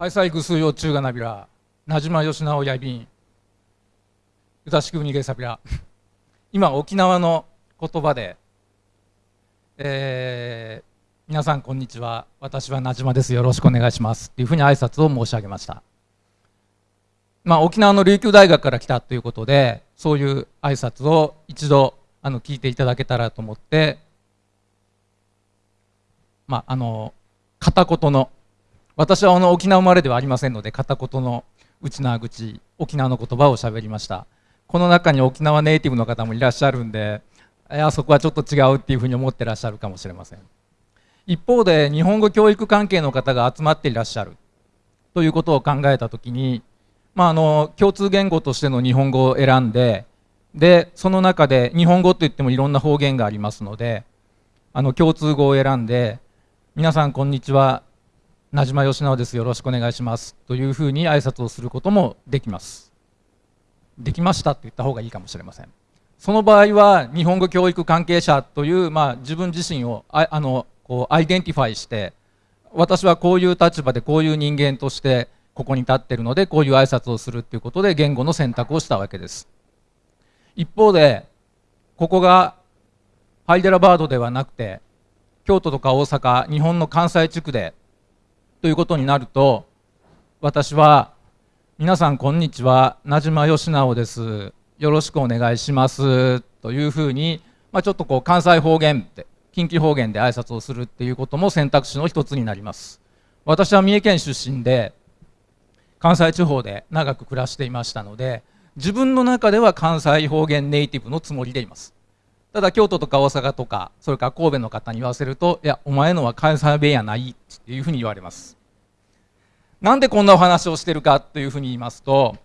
愛妻ぐすよ中がなびら、なじまよしなおやびん、うたしくにげさびら。今、沖縄の言葉で、えー、皆さんこんにちは、私はなじまです、よろしくお願いしますっていうふうに挨拶を申し上げました。まあ、沖縄の琉球大学から来たということで、そういう挨拶を一度あの聞いていただけたらと思って、まあ、あの片言の私はあの沖縄生まれではありませんので片言の内縄口沖縄の言葉を喋りました。この中に沖縄ネイティブの方もいらっしゃるんでいやそこはちょっと違うっていうふうに思ってらっしゃるかもしれません。一方で日本語教育関係の方が集まっていらっしゃる。ということを考えた時に、まあ、あの共通言語としての日本語を選んででその中で日本語といってもいろんな方言がありますのであの共通語を選んで皆さんこんにちは名島義直です。よろしくお願いしますというふうに挨拶をすることもできますできましたって言った方がいいかもしれませんその場合は日本語教育関係者という、まあ、自分自身をああのこう identify して私はこういう立場でこういう人間としてここに立ってるのでこういう挨拶をするっていうことで言語の選択をしたわけです。一方でここがハイデラバードではなくて京都とか大阪日本の関西地区でということになると私は皆さんこんにちは名島義直です。よろしくお願いします。というふうに、まあ、ちょっとこう関西方言で近畿方言で挨拶をするっていうことも選択肢の一つになります。私は三重県出身で関西地方で長く暮らしていましたので自分の中では関西方言ネイティブのつもりでいます。ただ京都とか大阪とかそれから神戸の方に言わせると「いやお前のは関西弁やない」っていうふうに言われます。なんでこんなお話をしてるかというふうに言いますと、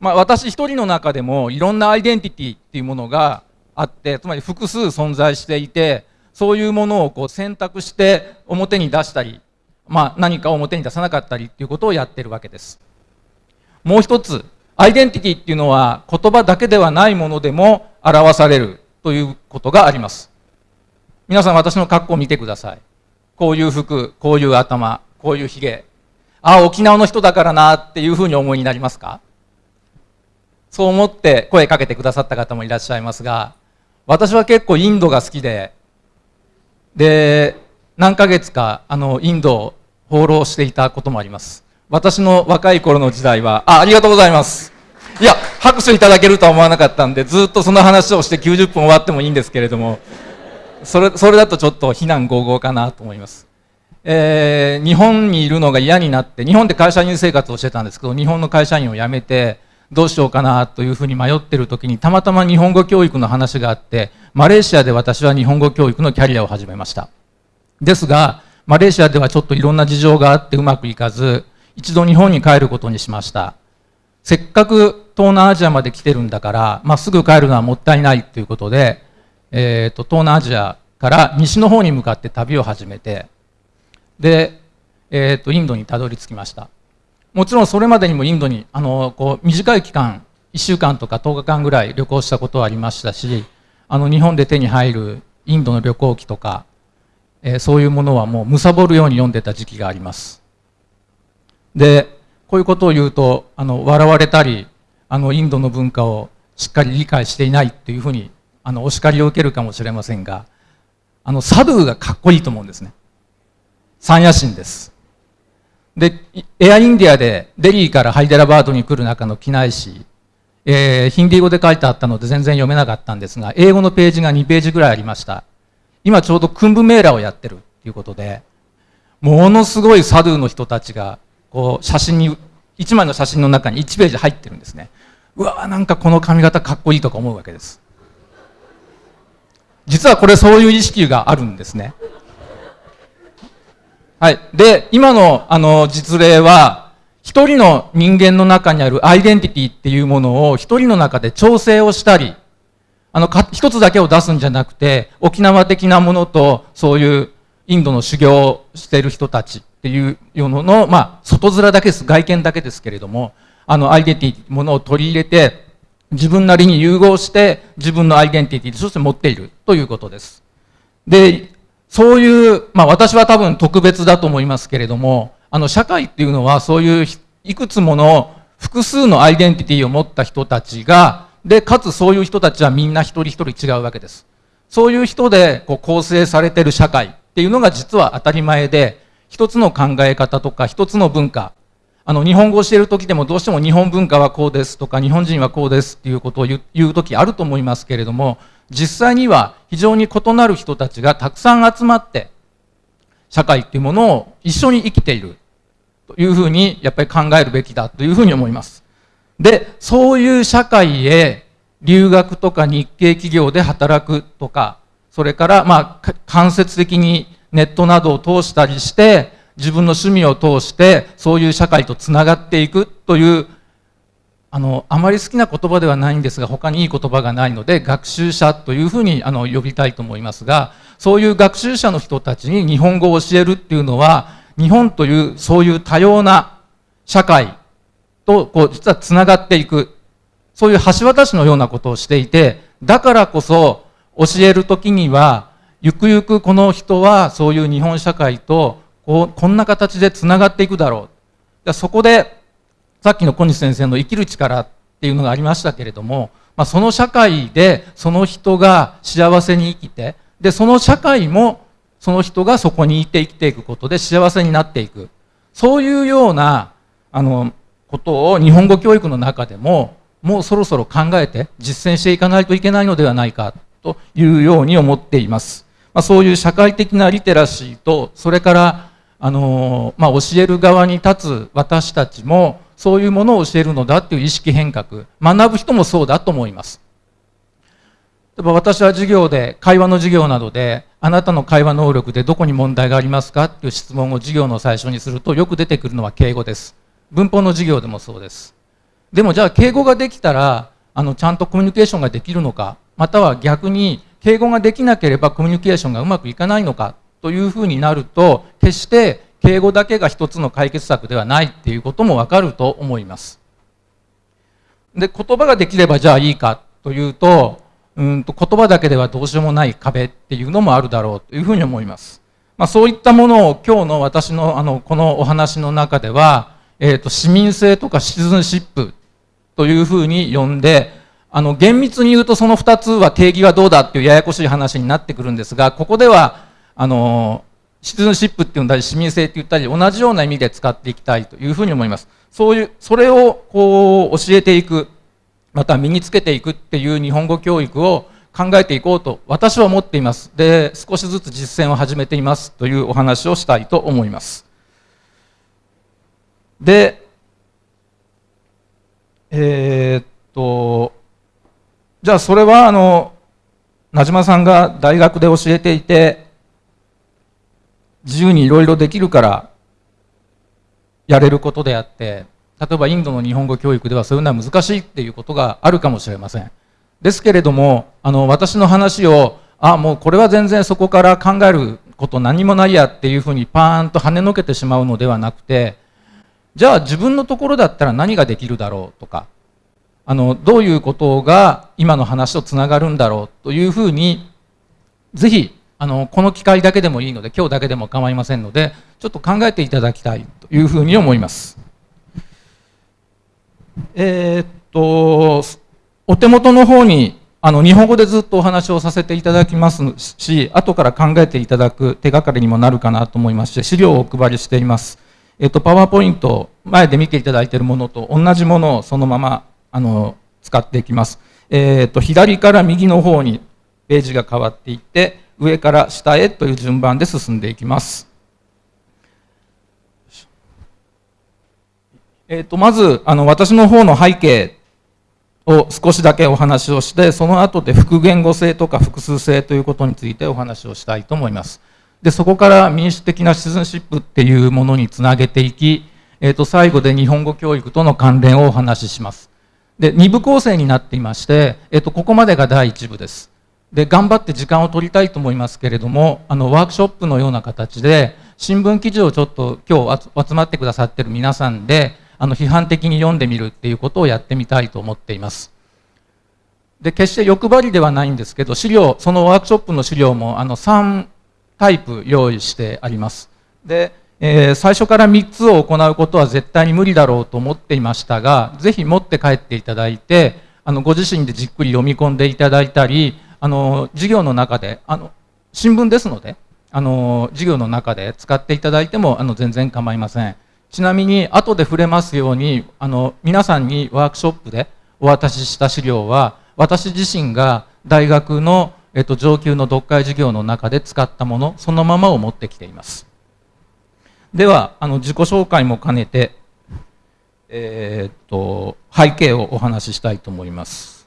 まあ、私一人の中でもいろんなアイデンティティっていうものがあってつまり複数存在していてそういうものをこう選択して表に出したり、まあ、何かを表に出さなかったりっていうことをやってるわけです。もう一つアイデンティティっていうのは言葉だけではないものでも表される。ということがあります。皆さん私の格好を見てください。こういう服、こういう頭、こういうひげ。ああ、沖縄の人だからなっていうふうに思いになりますか？そう思って声かけてくださった方もいらっしゃいますが、私は結構インドが好きで、で、何ヶ月かあのインドを放浪していたこともあります。私の若い頃の時代は、あ、ありがとうございます。いや、拍手いただけるとは思わなかったんで、ずっとその話をして90分終わってもいいんですけれども、それそれだとちょっと非難合々かなと思います。えー、日本にいるのが嫌になって、日本で会社員生活をしてたんですけど、日本の会社員を辞めて、どうしようかなというふうに迷ってる時に、たまたま日本語教育の話があって、マレーシアで私は日本語教育のキャリアを始めました。ですが、マレーシアではちょっといろんな事情があってうまくいかず、一度日本に帰ることにしました。せっかく東南アジアまで来てるんだから、まあ、すぐ帰るのはもったいないということで、えーと、東南アジアから西の方に向かって旅を始めてで、えーと、インドにたどり着きました。もちろんそれまでにもインドにあのこう短い期間1週間とか10日間ぐらい旅行したことはありましたしあの日本で手に入るインドの旅行記とか、えー、そういうものはもう貪るように読んでた時期があります。でこういうことを言うとあの笑われたりあのインドの文化をしっかり理解していないというふうにあのお叱りを受けるかもしれませんがあのサドゥがかっこいいと思うんですね。サンヤシンです。でエアインディアでデリーからハイデラバードに来る中の機内誌、えー、ヒンディー語で書いてあったので全然読めなかったんですが英語のページが2ページぐらいありました。今ちょうどクンブメーラをやってるということでものすごいサドゥの人たちがこう写真に1枚の写真の中に1ページ入ってるんですね。うわなんかこの髪型かっこいいとか思うわけです。実はこれそういう意識があるんですね。はい。で今のあの実例は一人の人間の中にあるアイデンティティっていうものを一人の中で調整をしたりあの一つだけを出すんじゃなくて沖縄的なものとそういうインドの修行をしている人たち。っていうのの、まあ、外面だけです、外見だけですけれども、あの、アイデンティティ、ものを取り入れて、自分なりに融合して、自分のアイデンティティとして持っているということです。で、そういう、まあ私は多分特別だと思いますけれども、あの社会っていうのはそういういくつもの複数のアイデンティティを持った人たちがでかつそういう人たちはみんな一人一人違うわけですそういう人でこう構成されてる社会っていうのが実は当たり前で一つの考え方とか一つの文化あの日本語を教える時でもどうしても日本文化はこうですとか日本人はこうですっていうことを言う時あると思いますけれども実際には非常に異なる人たちがたくさん集まって社会っていうものを一緒に生きているというふうにやっぱり考えるべきだというふうに思います。で、そういう社会へ留学とか日系企業で働くとか、それからまあ間接的にネットなどを通したりして、自分の趣味を通してそういう社会とつながっていくというあのあまり好きな言葉ではないんですが他にいい言葉がないので学習者というふうにあの呼びたいと思いますがそういう学習者の人たちに日本語を教えるっていうのは日本というそういう多様な社会とこう実はつながっていくそういう橋渡しのようなことをしていてだからこそ教える時にはゆくゆくこの人はそういう日本社会とこうこんな形でつながっていくだろうそこでさっきの小西先生の生きる力っていうのがありましたけれども、まあ、その社会でその人が幸せに生きてでその社会もその人がそこにいて生きていくことで幸せになっていくそういうようなあのことを日本語教育の中でももうそろそろ考えて実践していかないといけないのではないかというように思っています。まあ、そういう社会的なリテラシーとそれからあの、まあ、教える側に立つ私たちもそういうものを教えるのだっていう意識変革学ぶ人もそうだと思います。例えば私は授業で会話の授業などであなたの会話能力でどこに問題がありますかっていう質問を授業の最初にするとよく出てくるのは敬語です。文法の授業でもそうです。でもじゃあ敬語ができたらあのちゃんとコミュニケーションができるのかまたは逆に敬語ができなければコミュニケーションがうまくいかないのかというふうになると決して敬語だけが一つの解決策ではないっていうこともわかると思います。で、言葉ができればじゃあいいかというと、うんと言葉だけではどうしようもない壁っていうのもあるだろうというふうに思います。まあ、そういったものを今日の私のあのこのお話の中では、えーと、市民性とかシチズンシップというふうに呼んで、あの厳密に言うとその2つは定義はどうだっていうややこしい話になってくるんですが、ここではあのシズンシップって言ったり市民性って言ったり同じような意味で使っていきたいというふうに思います。そういう、それをこう教えていく、また身につけていくっていう日本語教育を考えていこうと私は思っています。で、少しずつ実践を始めていますというお話をしたいと思います。で、えー、っと、じゃあそれはあの、名島さんが大学で教えていて、自由にいろいろできるからやれることであって例えばインドの日本語教育ではそういうのは難しいっていうことがあるかもしれません。ですけれどもあの私の話をあもうこれは全然そこから考えること何もないやっていうふうにパーンと跳ねのけてしまうのではなくてじゃあ自分のところだったら何ができるだろうとかあのどういうことが今の話とつながるんだろうというふうにぜひあのこの機会だけでもいいので今日だけでも構いませんのでちょっと考えていただきたいというふうに思います。えー、っとお手元の方にあの日本語でずっとお話をさせていただきますし後から考えていただく手がかりにもなるかなと思いまして資料をお配りしています。えっと、パワーポイント前で見ていただいているものと同じものをそのままあの使っていきます。えっと左から右の方にページが変わっていって上から下へという順番で進んでいきます。えー、とまずあの私の方の背景を少しだけお話をしてその後で複言語性とか複数性ということについてお話をしたいと思いますでそこから民主的なシズンシップっていうものにつなげていき、えー、と最後で日本語教育との関連をお話ししますで2部構成になっていまして、えー、とここまでが第1部ですで頑張って時間を取りたいと思いますけれどもあのワークショップのような形で新聞記事をちょっと今日集まってくださってる皆さんであの批判的に読んでみるっていうことをやってみたいと思っています。で決して欲張りではないんですけど資料そのワークショップの資料もあの3タイプ用意してあります。で、えー、最初から3つを行うことは絶対に無理だろうと思っていましたが、ぜひ持って帰っていただいて、あのご自身でじっくり読み込んでいただいたり、あの授業の中であの新聞ですのであの授業の中で使っていただいてもあの全然構いません。ちなみに後で触れますようにあの皆さんにワークショップでお渡しした資料は私自身が大学の、えっと、上級の読解授業の中で使ったものそのままを持ってきています。ではあの自己紹介も兼ねて、えー、っと背景をお話ししたいと思います。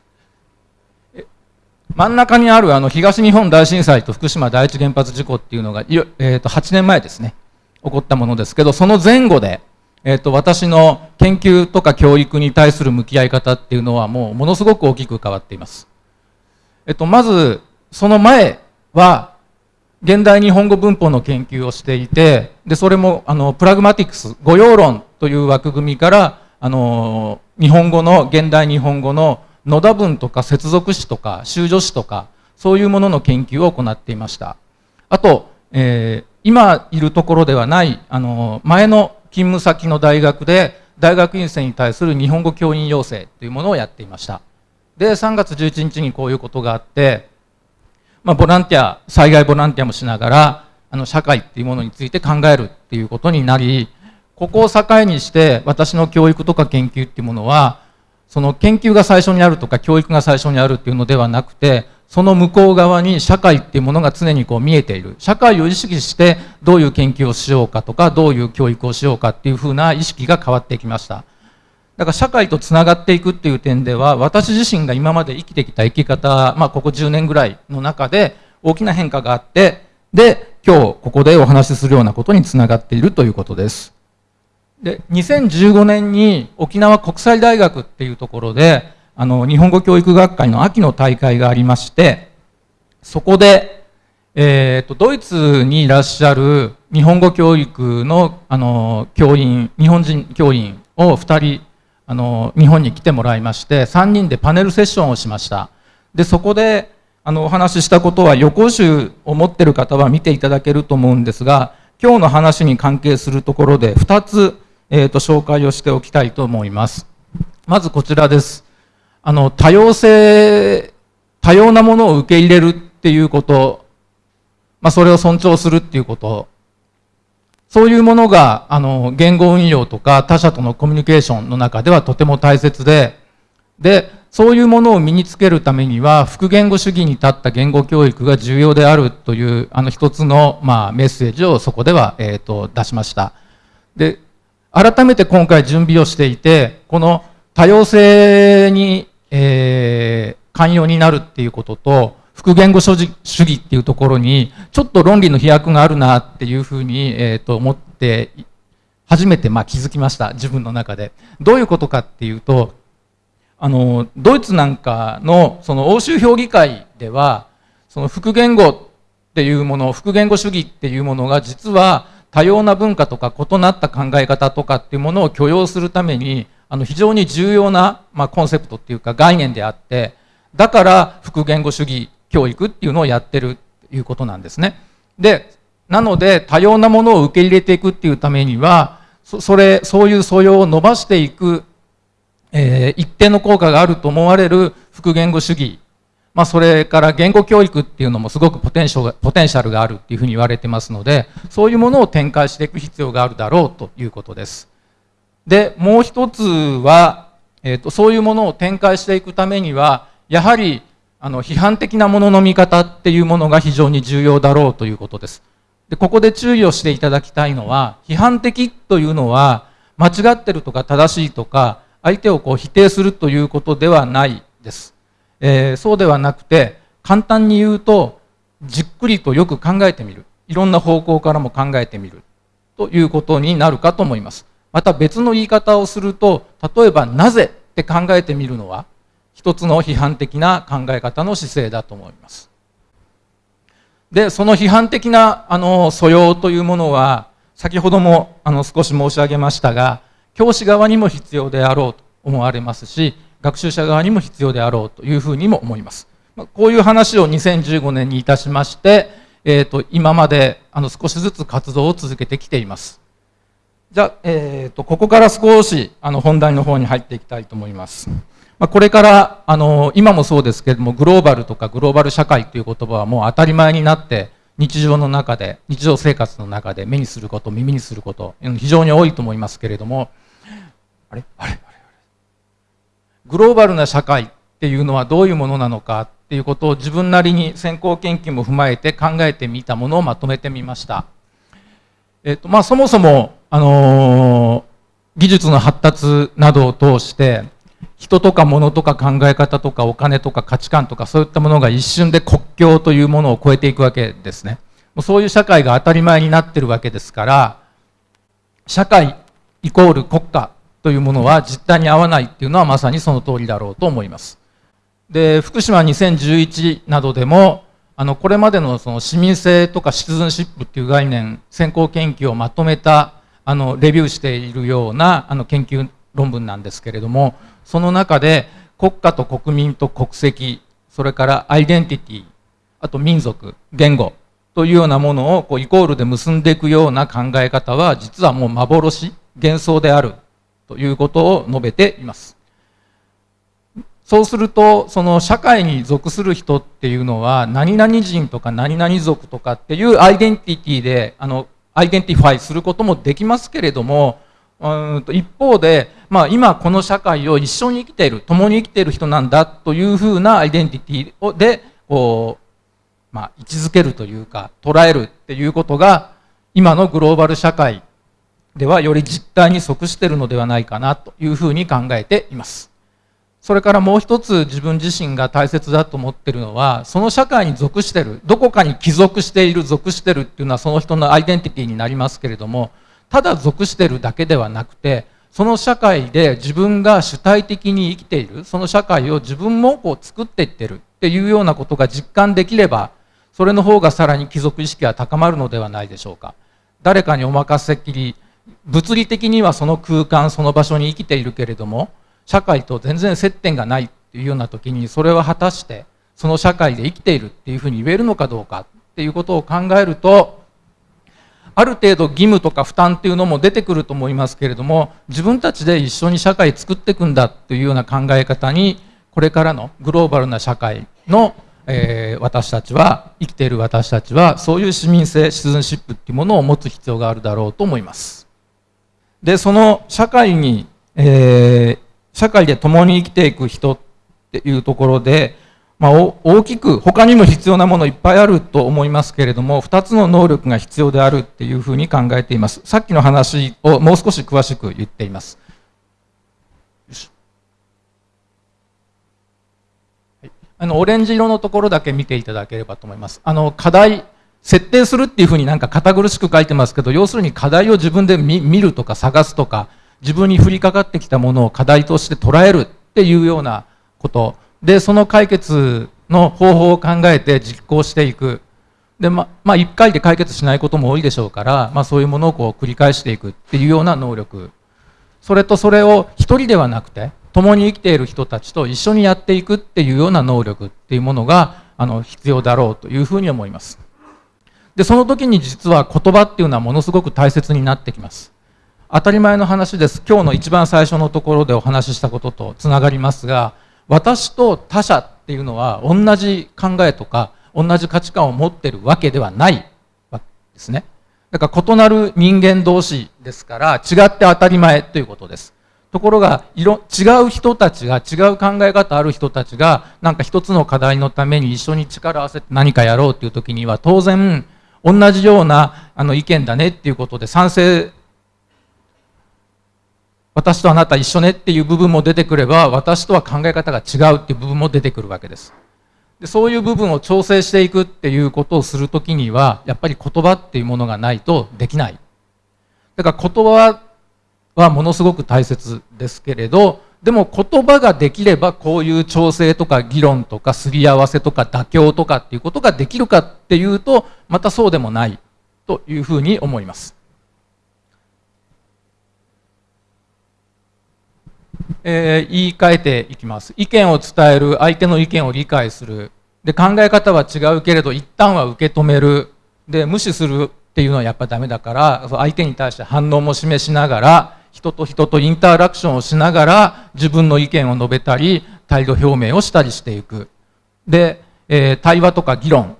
真ん中にあるあの東日本大震災と福島第一原発事故っていうのが、えー、と8年前ですね。起こったものですけどその前後で、えー、と私の研究とか教育に対する向き合い方っていうのはもうものすごく大きく変わっています、えー、とまずその前は現代日本語文法の研究をしていてでそれもあのプラグマティクス語用論という枠組みからあの日本語の現代日本語の野田文とか接続詞とか修助詞とかそういうものの研究を行っていました。あと、えー、今いるところではないあの前の勤務先の大学で大学院生に対する日本語教員養成というものをやっていました。で3月11日にこういうことがあって、まあ、ボランティア災害ボランティアもしながらあの社会っていうものについて考えるっていうことになりここを境にして私の教育とか研究っていうものはその研究が最初にあるとか教育が最初にあるっていうのではなくてその向こう側に社会っていうものが常にこう見えている。社会を意識してどういう研究をしようかとかどういう教育をしようかっていうふうな意識が変わってきました。だから社会とつながっていくっていう点では私自身が今まで生きてきた生き方、まあ、ここ10年ぐらいの中で大きな変化があってで今日ここでお話しするようなことにつながっているということです。で2015年に沖縄国際大学っていうところであの日本語教育学会の秋の大会がありましてそこで、えーと、ドイツにいらっしゃる日本語教育のあの教員日本人教員を2人あの日本に来てもらいまして3人でパネルセッションをしましたでそこであのお話ししたことは予行集を持ってる方は見ていただけると思うんですが今日の話に関係するところで2つえーと、紹介をしておきたいと思います。まずこちらです。あの多様性、多様なものを受け入れるっていうこと、まあ、それを尊重するっていうこと、そういうものがあの言語運用とか他者とのコミュニケーションの中ではとても大切で、で、そういうものを身につけるためには、複言語主義に立った言語教育が重要であるという、あの一つの、まあ、メッセージをそこでは、えーと出しました。で、改めて今回準備をしていて、この多様性に、えー、寛容になるっていうことと、複言語主義っていうところに、ちょっと論理の飛躍があるなっていうふうに、えー、と思って、初めてまあ気づきました、自分の中で。どういうことかっていうと、あの、ドイツなんかのその欧州評議会では、その複言語っていうもの、複言語主義っていうものが実は多様な文化とか異なった考え方とかっていうものを許容するためにあの非常に重要な、まあ、コンセプトっていうか概念であってだから複言語主義教育っていうのをやってるということなんですね。でなので多様なものを受け入れていくっていうためにはそれそういう素養を伸ばしていく、えー、一定の効果があると思われる複言語主義まあ、それから言語教育っていうのもすごくポテンシャルポテンシャルがあるっていうふうに言われてますのでそういうものを展開していく必要があるだろうということです。でもう一つは、えーと、そういうものを展開していくためにはやはりあの批判的なものの見方っていうものが非常に重要だろうということです。でここで注意をしていただきたいのは批判的というのは間違ってるとか正しいとか相手をこう否定するということではないです。えー、そうではなくて簡単に言うとじっくりとよく考えてみるいろんな方向からも考えてみるということになるかと思いますまた別の言い方をすると例えばなぜって考えてみるのは一つの批判的な考え方の姿勢だと思いますでその批判的なあの素養というものは先ほどもあの少し申し上げましたが教師側にも必要であろうと思われますし学習者側にも必要であろうというふうにも思います。こういう話を2015年にいたしまして、えーと、今まであの少しずつ活動を続けてきています。じゃあ、えーと、ここから少しあの本題の方に入っていきたいと思います。まあ、これからあの今もそうですけれどもグローバルとかグローバル社会という言葉はもう当たり前になって日常の中で日常生活の中で目にすること耳にすること非常に多いと思いますけれどもあれ？あれ？あれ？グローバルな社会っていうのはどういうものなのかっていうことを自分なりに先行研究も踏まえて考えてみたものをまとめてみました。えっとまあ、そもそも、あのー、技術の発達などを通して人とか物とか考え方とかお金とか価値観とかそういったものが一瞬で国境というものを超えていくわけですね。もうそういう社会が当たり前になってるわけですから社会イコール国家というものは実態に合わないっていうのはまさにその通りだろうと思います。で福島2011などでもあのこれまでのその市民性とかシティズンシップっていう概念先行研究をまとめたあのレビューしているようなあの研究論文なんですけれどもその中で国家と国民と国籍それからアイデンティティあと民族言語というようなものをこうイコールで結んでいくような考え方は実はもう幻幻想であるということを述べています。そうするとその社会に属する人っていうのは何々人とか何々族とかっていうアイデンティティであの identify することもできますけれどもうんと一方で、まあ、今この社会を一緒に生きている共に生きている人なんだというふうなアイデンティティをでこう、まあ、位置づけるというか捉えるっていうことが今のグローバル社会ではより実態に即しているのではないかなというふうに考えています。それからもう一つ自分自身が大切だと思ってるのはその社会に属しているどこかに帰属している属しているっていうのはその人のアイデンティティになりますけれどもただ属してるだけではなくてその社会で自分が主体的に生きているその社会を自分もこう作っていってるっていうようなことが実感できればそれの方がさらに貴族意識は高まるのではないでしょうか。誰かにお任せっきり物理的にはその空間その場所に生きているけれども社会と全然接点がないっていうような時にそれは果たしてその社会で生きているっていうふうに言えるのかどうかっていうことを考えるとある程度義務とか負担っていうのも出てくると思いますけれども自分たちで一緒に社会作っていくんだっていうような考え方にこれからのグローバルな社会の、えー、私たちは生きている私たちはそういう市民性シズンシップっていうものを持つ必要があるだろうと思います。でその社会に、えー、社会で共に生きていく人っていうところでまあ、大きく他にも必要なものいっぱいあると思いますけれども2つの能力が必要であるっていうふうに考えています。さっきの話をもう少し詳しく言っています。あのオレンジ色のところだけ見ていただければと思います。あの課題設定するっていうふうになんか堅苦しく書いてますけど要するに課題を自分で見るとか探すとか自分に降りかかってきたものを課題として捉えるっていうようなことでその解決の方法を考えて実行していく。でままあ1回で解決しないことも多いでしょうから、まあ、そういうものをこう繰り返していくっていうような能力。それとそれを一人ではなくて共に生きている人たちと一緒にやっていくっていうような能力っていうものがあの必要だろうというふうに思います。でその時に実は言葉っていうのはものすごく大切になってきます。当たり前の話です。今日の一番最初のところでお話ししたこととつながりますが私と他者っていうのは同じ考えとか同じ価値観を持ってるわけではないわけですね。だから異なる人間同士ですから違って当たり前ということです。ところが色違う人たちが違う考え方ある人たちがなんか一つの課題のために一緒に力を合わせて何かやろうっていう時には当然同じようなあの意見だねっていうことで賛成私とあなた一緒ねっていう部分も出てくれば私とは考え方が違うっていう部分も出てくるわけです。でそういう部分を調整していくっていうことをするときにはやっぱり言葉っていうものがないとできない。だから言葉はものすごく大切ですけれどでも言葉ができればこういう調整とか議論とかすり合わせとか妥協とかっていうことができるかっていうとまたそうでもないというふうに思います。えー、言い換えていきます。意見を伝える相手の意見を理解する。で考え方は違うけれど一旦は受け止める。で無視するっていうのはやっぱダメだから相手に対して反応も示しながら人と人とインタラクションをしながら自分の意見を述べたり態度表明をしたりしていく。で、えー、対話とか議論。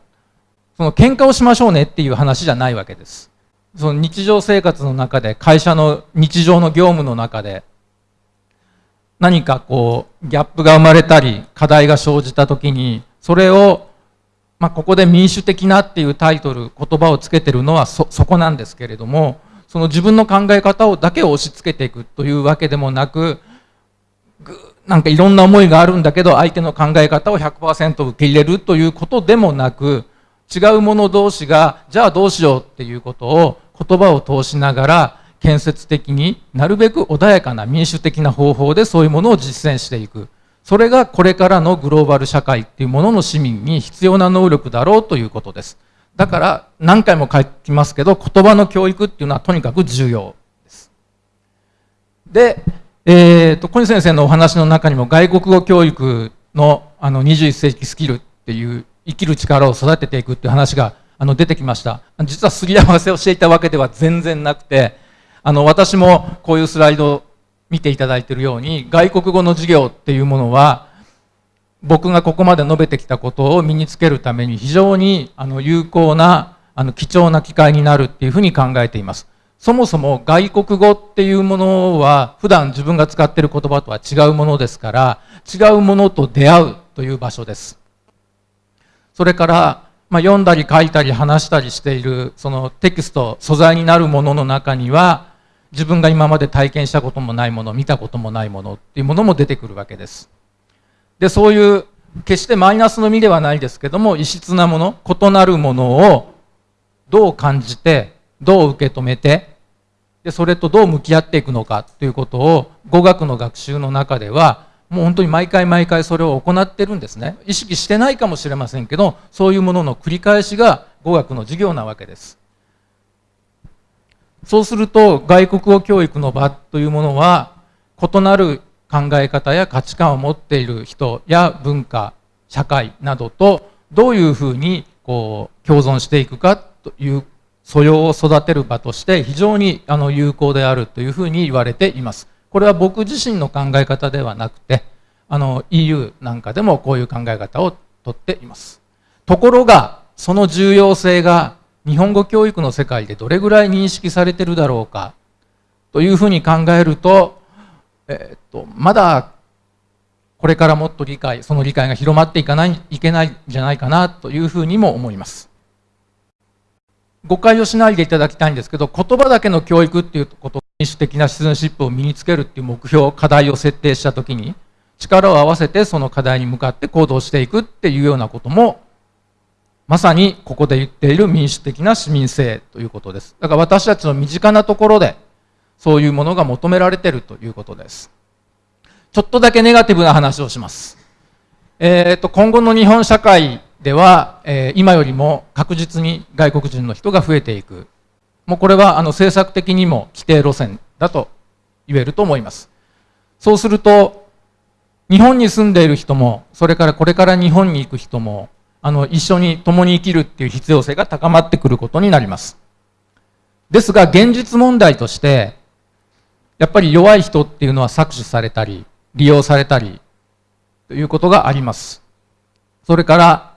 その喧嘩をしましょうねっていう話じゃないわけです。その日常生活の中で会社の日常の業務の中で何かこうギャップが生まれたり課題が生じた時にそれをまあ、ここで民主的なっていうタイトル言葉をつけてるのはそそこなんですけれどもその自分の考え方をだけを押し付けていくというわけでもなくなんかいろんな思いがあるんだけど相手の考え方を100%受け入れるということでもなく違う者同士がじゃあどうしようっていうことを言葉を通しながら建設的になるべく穏やかな民主的な方法でそういうものを実践していくそれがこれからのグローバル社会っていうものの市民に必要な能力だろうということです。だから何回も書きますけど言葉の教育っていうのはとにかく重要です。で、えーと、小西先生のお話の中にも外国語教育のあの21世紀スキルっていう生きる力を育てていくっていう話があの出てきました。実はすり合わせをしていたわけでは全然なくてあの私もこういうスライド見ていただいているように外国語の授業っていうものは僕がここまで述べてきたことを身につけるために非常にあの有効なあの貴重な機会になるっていうふうに考えています。そもそも外国語っていうものは普段自分が使っている言葉とは違うものですから違うものと出会うという場所です。それから、まあ、読んだり書いたり話したりしているそのテキスト素材になるものの中には自分が今まで体験したこともないもの見たこともないものっていうものも出てくるわけです。でそういう決してマイナスの実ではないですけども異質なもの異なるものをどう感じてどう受け止めてでそれとどう向き合っていくのかということを語学の学習の中ではもう本当に毎回毎回それを行ってるんですね。意識してないかもしれませんけどそういうものの繰り返しが語学の授業なわけです。そうすると外国語教育の場というものは異なる考え方や価値観を持っている人や文化社会などとどういうふうにこう共存していくかという素養を育てる場として非常にあの有効であるというふうに言われています。これは僕自身の考え方ではなくてあの EU なんかでもこういう考え方をとっています。ところがその重要性が日本語教育の世界でどれぐらい認識されてるだろうか？というふうに考えると,、え、っとまだこれからもっと理解その理解が広まっていかないいけないんじゃないかなというふうにも思います。誤解をしないでいただきたいんですけど言葉だけの教育っていうこと民主的なシズンシップを身につけるっていう目標課題を設定したときに力を合わせてその課題に向かって行動していくっていうようなこともまさにここで言っている民主的な市民性ということです。だから私たちの身近なところでそういうものが求められているということです。ちょっとだけネガティブな話をします。えーと、今後の日本社会では、えー、今よりも確実に外国人の人が増えていく。もうこれはあの政策的にも規定路線だと言えると思います。そうすると、日本に住んでいる人も、それからこれから日本に行く人も、あの一緒に共に生きるっていう必要性が高まってくることになります。ですが現実問題としてやっぱり弱い人っていうのは搾取されたり利用されたりということがあります。それから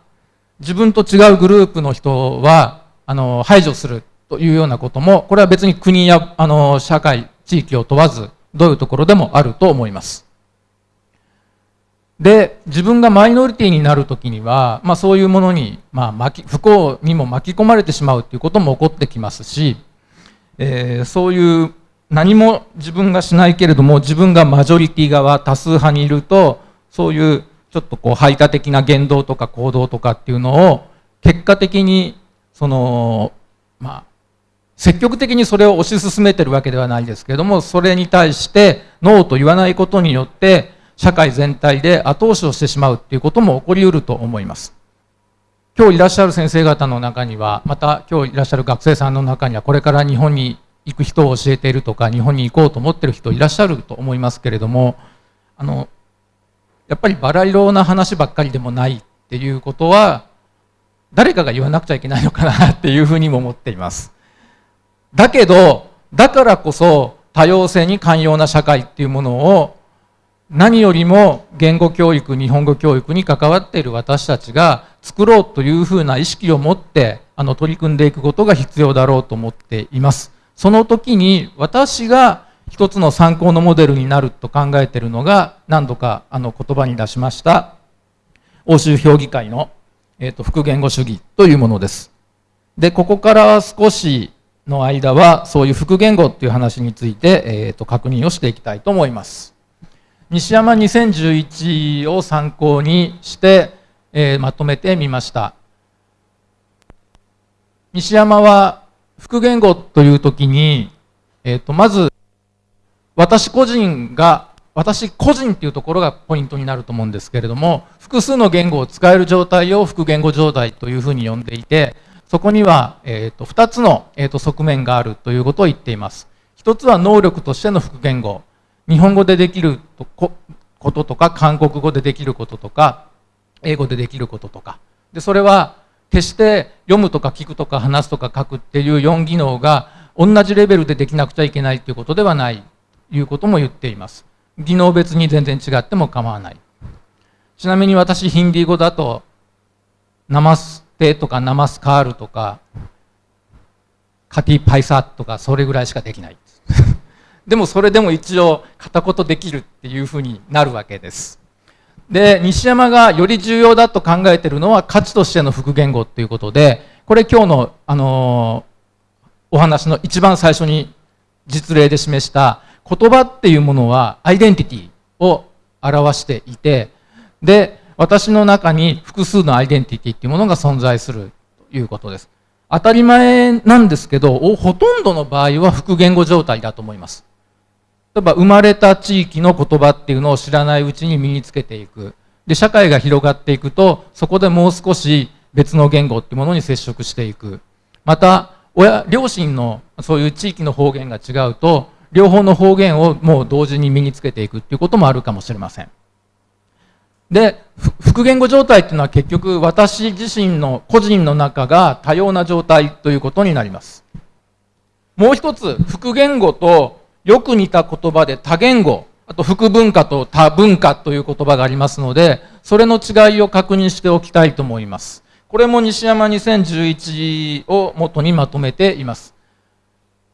自分と違うグループの人はあの排除するというようなこともこれは別に国やあの社会地域を問わずどういうところでもあると思います。で自分がマイノリティになる時には、まあ、そういうものに、まあ、巻き不幸にも巻き込まれてしまうということも起こってきますし、えー、そういう何も自分がしないけれども自分がマジョリティ側多数派にいるとそういうちょっとこう排他的な言動とか行動とかっていうのを結果的にそのまあ積極的にそれを推し進めてるわけではないですけれどもそれに対してノーと言わないことによって社会全体で後押しをしてしまうっていうことも起こりうると思います。今日いらっしゃる先生方の中には、また今日いらっしゃる学生さんの中には、これから日本に行く人を教えているとか、日本に行こうと思ってる人いらっしゃると思いますけれども、あの、やっぱりバラ色な話ばっかりでもないっていうことは、誰かが言わなくちゃいけないのかなっていうふうにも思っていますだけどだからこそ多様性に寛容な社会っていうものを何よりも言語教育日本語教育に関わっている私たちが作ろうというふうな意識を持ってあの取り組んでいくことが必要だろうと思っています。その時に私が一つの参考のモデルになると考えているのが何度かあの言葉に出しました欧州評議会の、えーと、複言語主義というものです。でここから少しの間はそういう複言語っていう話について、えー、と確認をしていきたいと思います。西山2011を参考にして、えー、まとめてみました。西山は複言語という時に、えー、とまず私個人が私個人っていうところがポイントになると思うんですけれども複数の言語を使える状態を複言語状態というふうに呼んでいてそこには、えーと、2つの、えーと、側面があるということを言っています。一つは能力としての複言語。日本語でできることとか韓国語でできることとか英語でできることとか。でそれは決して読むとか聞くとか話すとか書くっていう4技能が同じレベルでできなくちゃいけないということではないということも言っています。技能別に全然違っても構わない。ちなみに私ヒンディー語だとナマステとかナマスカールとかカティパイサとかそれぐらいしかできない。でもそれでも一応片言できるっていうふうになるわけです。で西山がより重要だと考えているのは価値としての複言語っていうことでこれ今日の、あのー、お話の一番最初に実例で示した言葉っていうものはアイデンティティを表していてで私の中に複数のアイデンティティっていうものが存在するということです。当たり前なんですけどほとんどの場合は複言語状態だと思います。例えば生まれた地域の言葉っていうのを知らないうちに身につけていくで社会が広がっていくとそこでもう少し別の言語っていうものに接触していくまた親両親のそういう地域の方言が違うと両方の方言をもう同時に身につけていくっていうこともあるかもしれません。で、複言語状態っていうのは結局私自身の個人の中が多様な状態ということになります。もう一つ、複言語とよく似た言葉で多言語、あと複文化と多文化という言葉がありますので、それの違いを確認しておきたいと思います。これも西山2011を元にまとめています。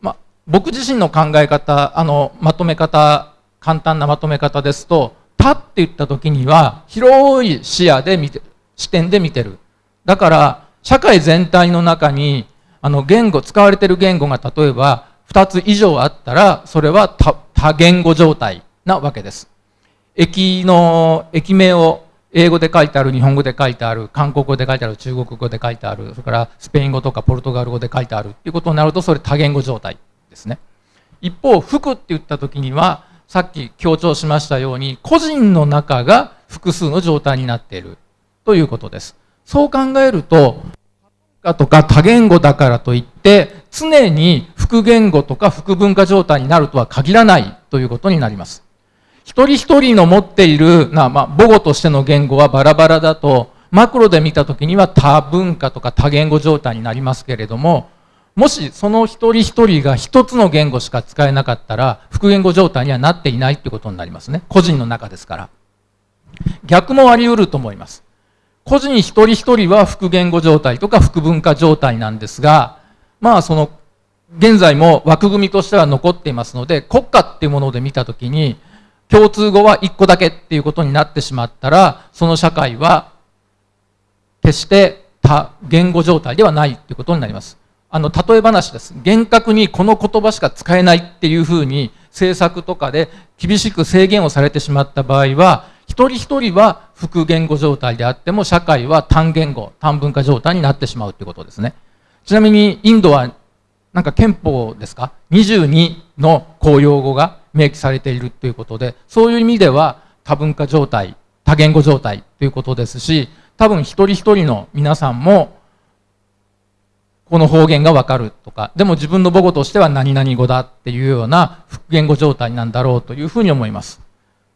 ま僕自身の考え方あのまとめ方簡単なまとめ方ですと「他」って言った時には広い視野で見て視点で見てるだから社会全体の中にあの言語使われてる言語が例えば2つ以上あったらそれは多言語状態なわけです。駅の駅名を英語で書いてある日本語で書いてある韓国語で書いてある中国語で書いてあるそれからスペイン語とかポルトガル語で書いてあるっていうことになるとそれ多言語状態ですね。一方服って言った時にはさっき強調しましたように個人の中が複数の状態になっている。ということです。そう考えるととか多言語だからといって常に複言語とか複文化状態になるとは限らないということになります。一人一人の持っている、まあ、母語としての言語はバラバラだとマクロで見た時には多文化とか多言語状態になりますけれどももしその一人一人が一つの言語しか使えなかったら複言語状態にはなっていないってことになりますね。個人の中ですから。逆もあり得ると思います。個人一人一人は複言語状態とか複文化状態なんですがまあその現在も枠組みとしては残っていますので国家っていうもので見たときに共通語は1個だけっていうことになってしまったらその社会は決して多言語状態ではないっていうことになります。あの例え話です。厳格にこの言葉しか使えないっていうふうに政策とかで厳しく制限をされてしまった場合は一人一人は複言語状態であっても社会は単言語単文化状態になってしまうということですね。ちなみにインドはなんか憲法ですか？22の公用語が明記されているということでそういう意味では多文化状態多言語状態ということですし多分一人一人の皆さんもこの方言がわかるとか、でも自分の母語としては何々語だっていうような複言語状態なんだろうというふうに思います。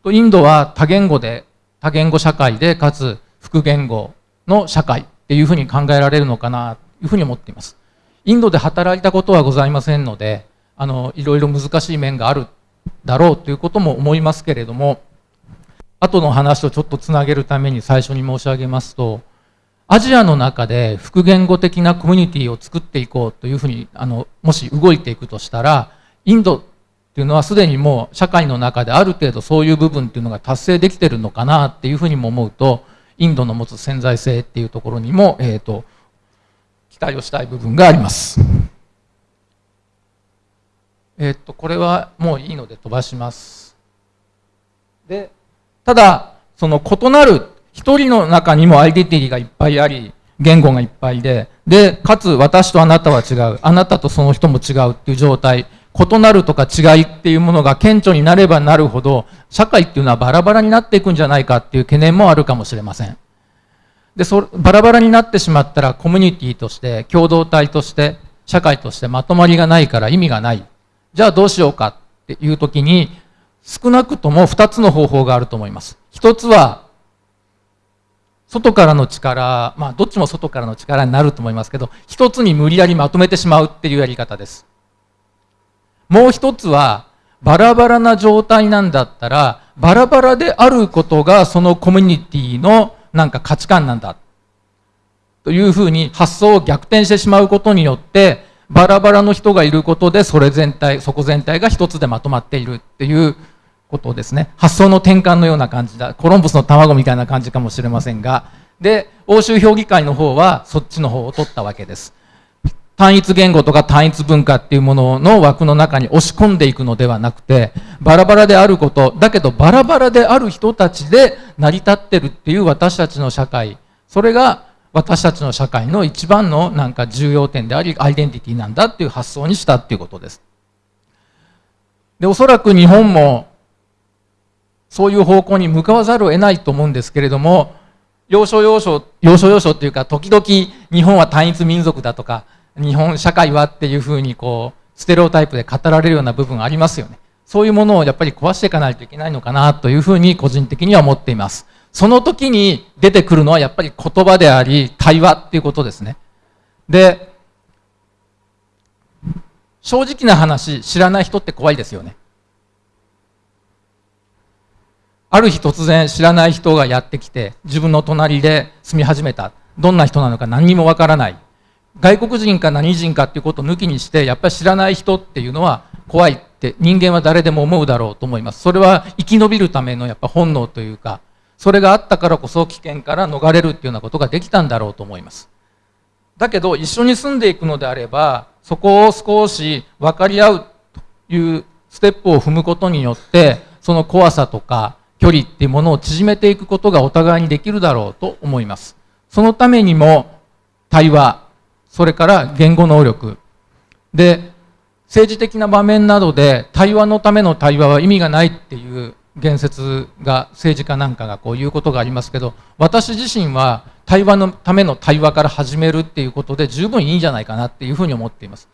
インドは多言語で、多言語社会で、かつ複言語の社会っていうふうに考えられるのかないうふうに思っています。インドで働いたことはございませんので、あのいろいろ難しい面があるだろうということも思いますけれども、後の話とちょっとつなげるために最初に申し上げますと、アジアの中で複言語的なコミュニティを作っていこうというふうにあのもし動いていくとしたらインドっていうのはすでにもう社会の中である程度そういう部分っていうのが達成できてるのかなっていうふうにも思うとインドの持つ潜在性っていうところにも、えーと、期待をしたい部分があります。えっ、とこれはもういいので飛ばします。でただその異なる一人の中にもアイデンティティがいっぱいあり、言語がいっぱいで、で、かつ私とあなたは違う、あなたとその人も違うっていう状態、異なるとか違いっていうものが顕著になればなるほど、社会っていうのはバラバラになっていくんじゃないかっていう懸念もあるかもしれません。で、そバラバラになってしまったらコミュニティとして、共同体として、社会としてまとまりがないから意味がない。じゃあどうしようかっていう時に、少なくとも2つの方法があると思います。1つは外からの力、まあ、どっちも外からの力になると思いますけど、一つに無理やりまとめてしまうっていうやり方です。もう一つは、バラバラな状態なんだったら、バラバラであることがそのコミュニティのなんか価値観なんだ。というふうに発想を逆転してしまうことによって、バラバラの人がいることで、それ全体、そこ全体が一つでまとまっているっていうことですね。発想の転換のような感じだ。コロンブスの卵みたいな感じかもしれませんが。で、欧州評議会の方はそっちの方を取ったわけです。単一言語とか単一文化っていうものの枠の中に押し込んでいくのではなくて、バラバラであること、だけどバラバラである人たちで成り立ってるっていう私たちの社会、それが私たちの社会の一番のなんか重要点であり、アイデンティティなんだっていう発想にしたっていうことです。で、おそらく日本もそういう方向に向かわざるを得ないと思うんですけれども、要所要所、要所要所っていうか、時々日本は単一民族だとか、日本社会はっていうふうにこう、ステレオタイプで語られるような部分ありますよね。そういうものをやっぱり壊していかないといけないのかなというふうに個人的には思っています。その時に出てくるのはやっぱり言葉であり、対話っていうことですね。で、正直な話、知らない人って怖いですよね。ある日突然知らない人がやってきて自分の隣で住み始めたどんな人なのか何にもわからない外国人か何人かっていうことを抜きにしてやっぱり知らない人っていうのは怖いって人間は誰でも思うだろうと思いますそれは生き延びるためのやっぱ本能というかそれがあったからこそ危険から逃れるっていうようなことができたんだろうと思いますだけど一緒に住んでいくのであればそこを少し分かり合うというステップを踏むことによってその怖さとか距離っていうものを縮めていくことがお互いにできるだろうと思います。そのためにも対話、それから言語能力。で、政治的な場面などで対話のための対話は意味がないっていう言説が政治家なんかがこう言うことがありますけど、私自身は対話のための対話から始めるっていうことで十分いいんじゃないかなっていうふうに思っています。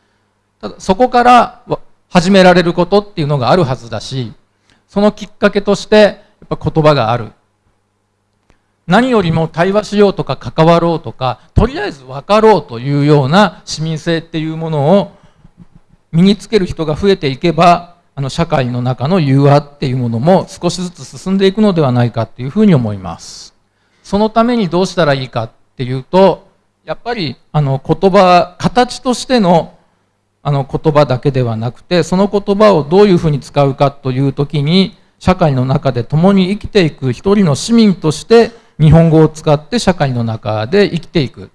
ただそこから始められることっていうのがあるはずだし、そのきっかけとしてやっぱ言葉がある何よりも対話しようとか関わろうとかとりあえず分かろうというような市民性っていうものを身につける人が増えていけばあの社会の中の融和っていうものも少しずつ進んでいくのではないかっていうふうに思います。そのためにどうしたらいいかっていうとやっぱりあの言葉形としてのあの言葉だけではなくてその言葉をどういうふうに使うかという時に社会の中で共に生きていく一人の市民として日本語を使って社会の中で生きていく。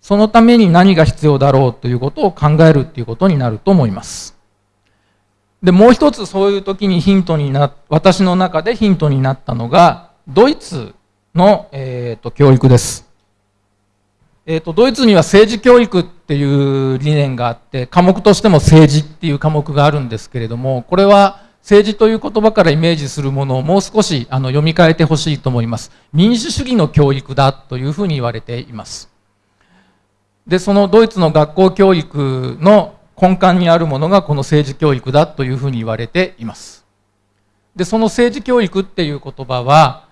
そのために何が必要だろうということを考えるっていうことになると思います。でもう一つそういう時にヒントにな私の中でヒントになったのがドイツの、えーと、教育です、えー、とドイツには政治教育っていう理念があって科目としても政治っていう科目があるんですけれどもこれは政治という言葉からイメージするものをもう少しあの読み替えてほしいと思います。民主主義の教育だというふうに言われています。で、そのドイツの学校教育の根幹にあるものがこの政治教育だというふうに言われています。で、その政治教育っていう言葉は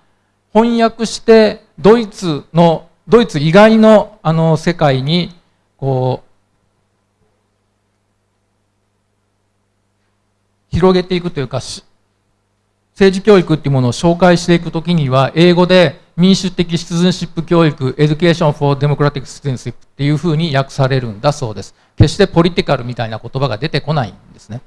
翻訳してドイツのドイツ以外のあの世界にこう広げていくというか政治教育っていうものを紹介していくときには英語で民主的シズンシップ教育 Education for Democratic Citizenship っていうふうに訳されるんだそうです決してポリティカルみたいな言葉が出てこないんですね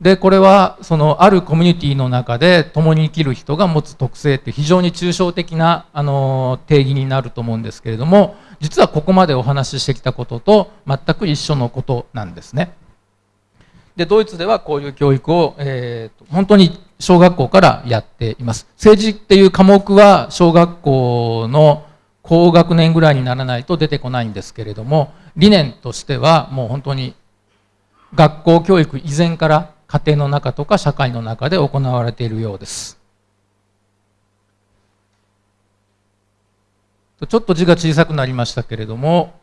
でこれはそのあるコミュニティの中で共に生きる人が持つ特性って非常に抽象的なあの定義になると思うんですけれども実はここまでお話ししてきたことと全く一緒のことなんですね。でドイツではこういう教育を、えー、本当に小学校からやっています。政治っていう科目は小学校の高学年ぐらいにならないと出てこないんですけれども理念としてはもう本当に学校教育以前から家庭の中とか社会の中で行われているようです。ちょっと字が小さくなりましたけれども、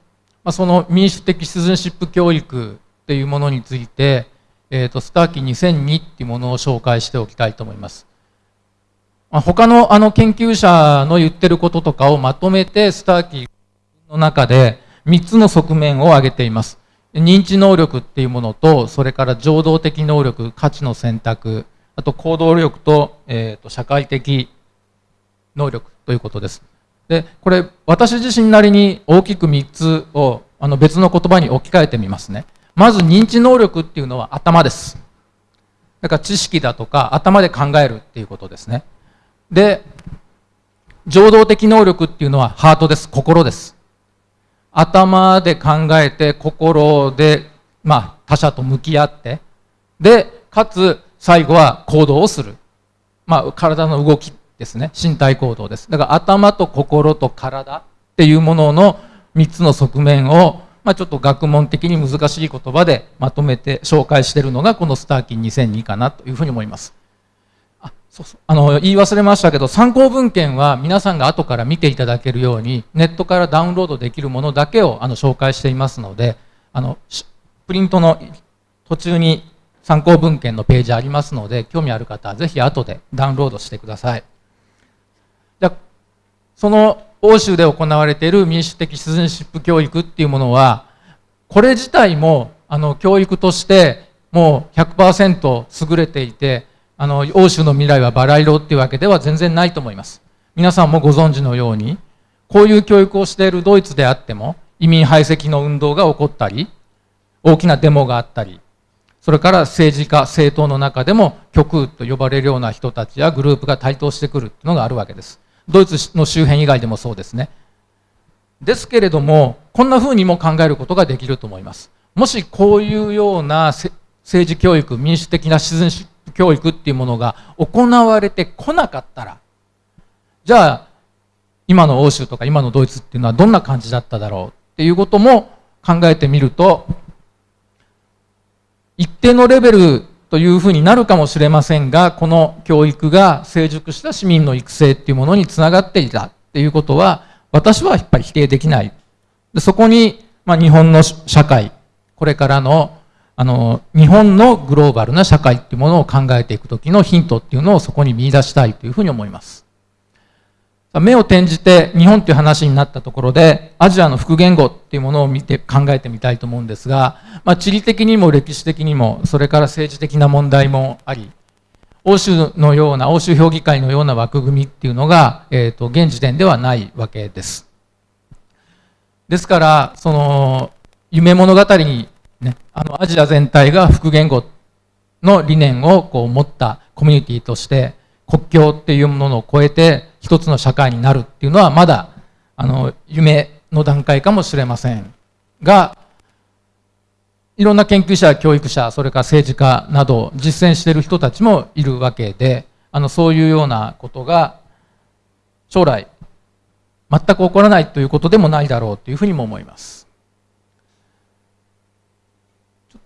その民主的シズンシップ教育っていうものについて、えーと、スターキー2002っていうものを紹介しておきたいと思います。まあ、他のあの研究者の言ってることとかをまとめてスターキーの中で3つの側面を挙げています。認知能力っていうものと、それから情動的能力、価値の選択、あと行動力と,、えーと、社会的能力ということです。で、これ私自身なりに大きく3つをあの別の言葉に置き換えてみますね。まず認知能力っていうのは頭です。だから知識だとか頭で考えるっていうことですね。で、情動的能力っていうのはハートです。心です。頭で考えて心で、まあ、他者と向き合ってでかつ最後は行動をする、まあ、体の動きですね身体行動ですだから頭と心と体っていうものの3つの側面を、まあ、ちょっと学問的に難しい言葉でまとめて紹介しているのがこのスターキン2002かなというふうに思います。あそうそう。あの言い忘れましたけど参考文献は皆さんが後から見ていただけるようにネットからダウンロードできるものだけをあの紹介していますのであのプリントの途中に参考文献のページありますので興味ある方はぜひ後でダウンロードしてください。じゃその欧州で行われている民主的シズンシップ教育っていうものはこれ自体もあの教育としてもう100%優れていてあの欧州の未来はバラ色っていうわけでは全然ないと思います。皆さんもご存知のようにこういう教育をしているドイツであっても移民排斥の運動が起こったり大きなデモがあったりそれから政治家政党の中でも極右と呼ばれるような人たちやグループが台頭してくるっていうのがあるわけです。ドイツの周辺以外でもそうですね。ですけれどもこんなふうにも考えることができると思います。もしこういうような政治教育民主的なシティズンシップ教育っていうものが行われてこなかったらじゃあ今の欧州とか今のドイツっていうのはどんな感じだっただろうっていうことも考えてみると一定のレベルというふうになるかもしれませんがこの教育が成熟した市民の育成っていうものにつながっていたっていうことは私はやっぱり否定できない。でそこに、まあ、日本の社会これからのあの日本のグローバルな社会っていうものを考えていくときのヒントっていうのをそこに見出したいというふうに思います。目を転じて日本っていう話になったところでアジアの副言語っていうものを見て考えてみたいと思うんですが、まあ、地理的にも歴史的にもそれから政治的な問題もあり欧州のような欧州評議会のような枠組みっていうのが、えーと現時点ではないわけです。ですからその夢物語にね、あのアジア全体が副言語の理念をこう持ったコミュニティとして国境っていうものを超えて一つの社会になるっていうのはまだあの夢の段階かもしれませんがいろんな研究者教育者それから政治家など実践している人たちもいるわけであのそういうようなことが将来全く起こらないということでもないだろうというふうにも思います。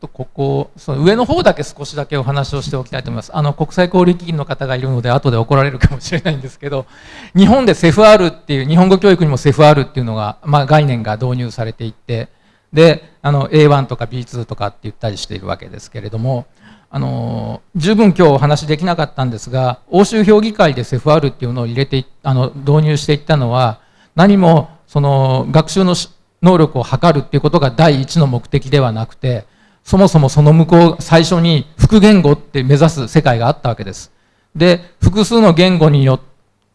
とここその上の方だけ少しだけお話をしておきたいと思います。あの国際交流基金の方がいるので後で怒られるかもしれないんですけど 日本でセフ r っていう日本語教育にもセフ r っていうのが、まあ、概念が導入されていってであの A1 とか B2 とかって言ったりしているわけですけれどもあの十分今日お話できなかったんですが欧州評議会でセフ r っていうのを入れてあの導入していったのは何もその学習の能力を測るっていうことが第一の目的ではなくてそもそもその向こう最初に副言語って目指す世界があったわけです。で複数の言語によ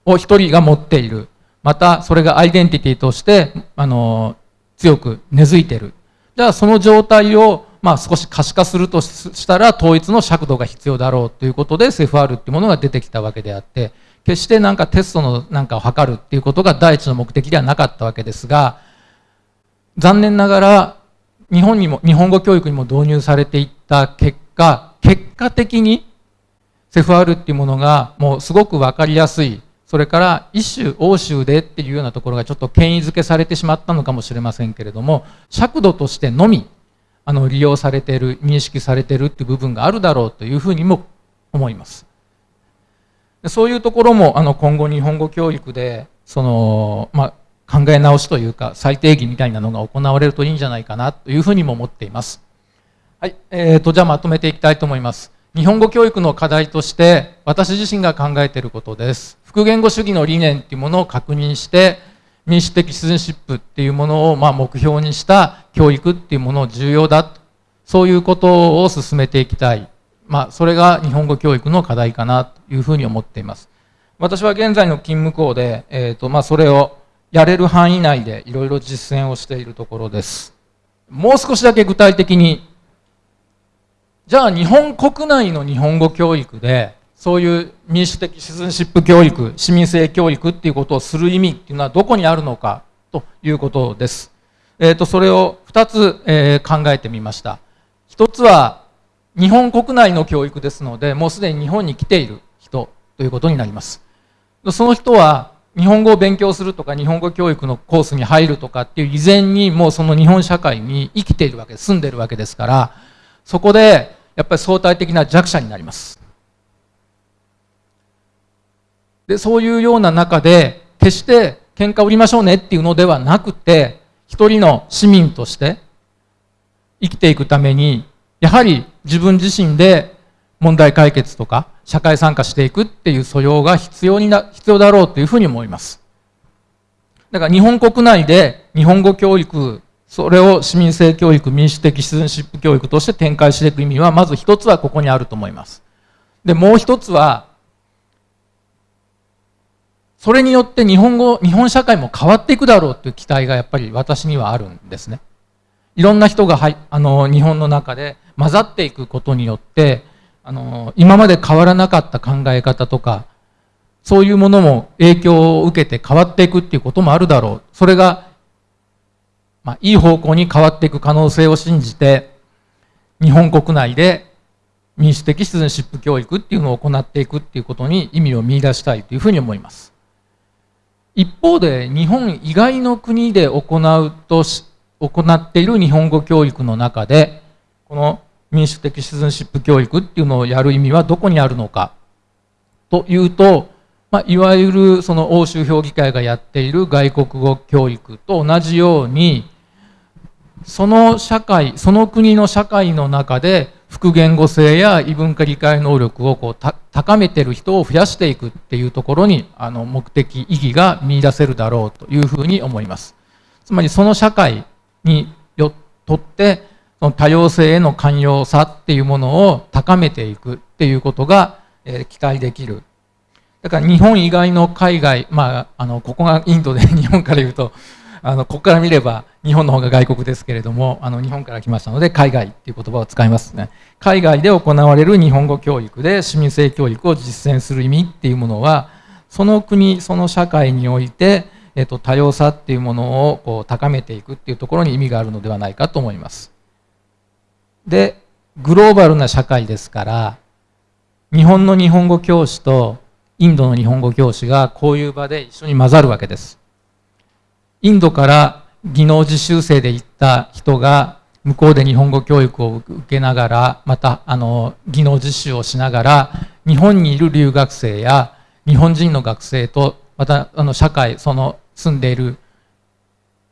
を一人が持っている。またそれがアイデンティティとしてあの強く根付いている。じゃあその状態をまあ、少し可視化するとしたら統一の尺度が必要だろうということで CFR っていうものが出てきたわけであって決してなんかテストのなんかを測るっていうことが第一の目的ではなかったわけですが残念ながら日本にも日本語教育にも導入されていった結果結果的にセファールっていうものがもうすごく分かりやすい。それから一種欧州でっていうようなところがちょっと権威づけされてしまったのかもしれませんけれども尺度としてのみあの利用されている認識されているっていう部分があるだろうというふうにも思います。そういうところもあの今後日本語教育でその、まあ、考え直しというか再定義みたいなのが行われるといいんじゃないかなというふうにも思っています。はい、えーと、じゃあまとめていきたいと思います。日本語教育の課題として私自身が考えていることです。複言語主義の理念っていうものを確認して民主的シズンシップっていうものをま目標にした教育っていうものを重要だと。そういうことを進めていきたい、まあ、それが日本語教育の課題かなというふうに思っています。私は現在の勤務校で、えーとまあ、それをやれる範囲内でいろいろ実践をしているところですもう少しだけ具体的にじゃあ日本国内の日本語教育でそういう民主的シズンシップ教育、市民性教育っていうことをする意味っていうのはどこにあるのかということです。えっ、ー、と、それを2つ、えー、考えてみました。1つは日本国内の教育ですので、もうすでに日本に来ている人ということになります。その人は日本語を勉強するとか日本語教育のコースに入るとかっていう以前にもうその日本社会に生きているわけ。住んでいるわけですから、そこでやっぱり相対的な弱者になります。で、そういうような中で、決して喧嘩売りましょうねっていうのではなくて、一人の市民として生きていくために、やはり自分自身で問題解決とか社会参加していくっていう素養が必要にな、必要だろうというふうに思います。だから日本国内で日本語教育、それを市民性教育、民主的シズンシップ教育として展開していく意味は、まず一つはここにあると思います。で、もう一つは、それによって日本語、日本社会も変わっていくだろうという期待がやっぱり私にはあるんですね。いろんな人がはいあの日本の中で混ざっていくことによってあの今まで変わらなかった考え方とかそういうものも影響を受けて変わっていくっていうこともあるだろうそれが、まあ、いい方向に変わっていく可能性を信じて日本国内で民主的シティズンシップ教育っていうのを行っていくっていうことに意味を見出したいというふうに思います。一方で日本以外の国で行うとし行っている日本語教育の中でこの民主的シズンシップ教育っていうのをやる意味はどこにあるのか。というと、まあ、いわゆるその欧州評議会がやっている外国語教育と同じようにその社会その国の社会の中で複言語性や異文化理解能力をこう高めてる人を増やしていくっていうところにあの目的意義が見出せるだろうというふうに思います。つまりその社会によとって多様性への寛容さっていうものを高めていくっていうことが、えー、期待できる。だから日本以外の海外まああのここがインドで日本から言うとあのここから見れば日本の方が外国ですけれどもあの日本から来ましたので海外っていう言葉を使いますね。海外で行われる日本語教育で市民性教育を実践する意味っていうものはその国その社会において、えっと、多様さっていうものをこう高めていくっていうところに意味があるのではないかと思います。でグローバルな社会ですから日本の日本語教師とインドの日本語教師がこういう場で一緒に混ざるわけです。インドから技能実習生で行った人が向こうで日本語教育を受けながらまたあの技能実習をしながら日本にいる留学生や日本人の学生とまたあの社会その住んでいる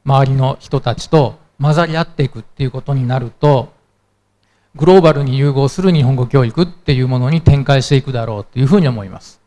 周りの人たちと混ざり合っていくっていうことになるとグローバルに融合する日本語教育っていうものに展開していくだろうというふうに思います。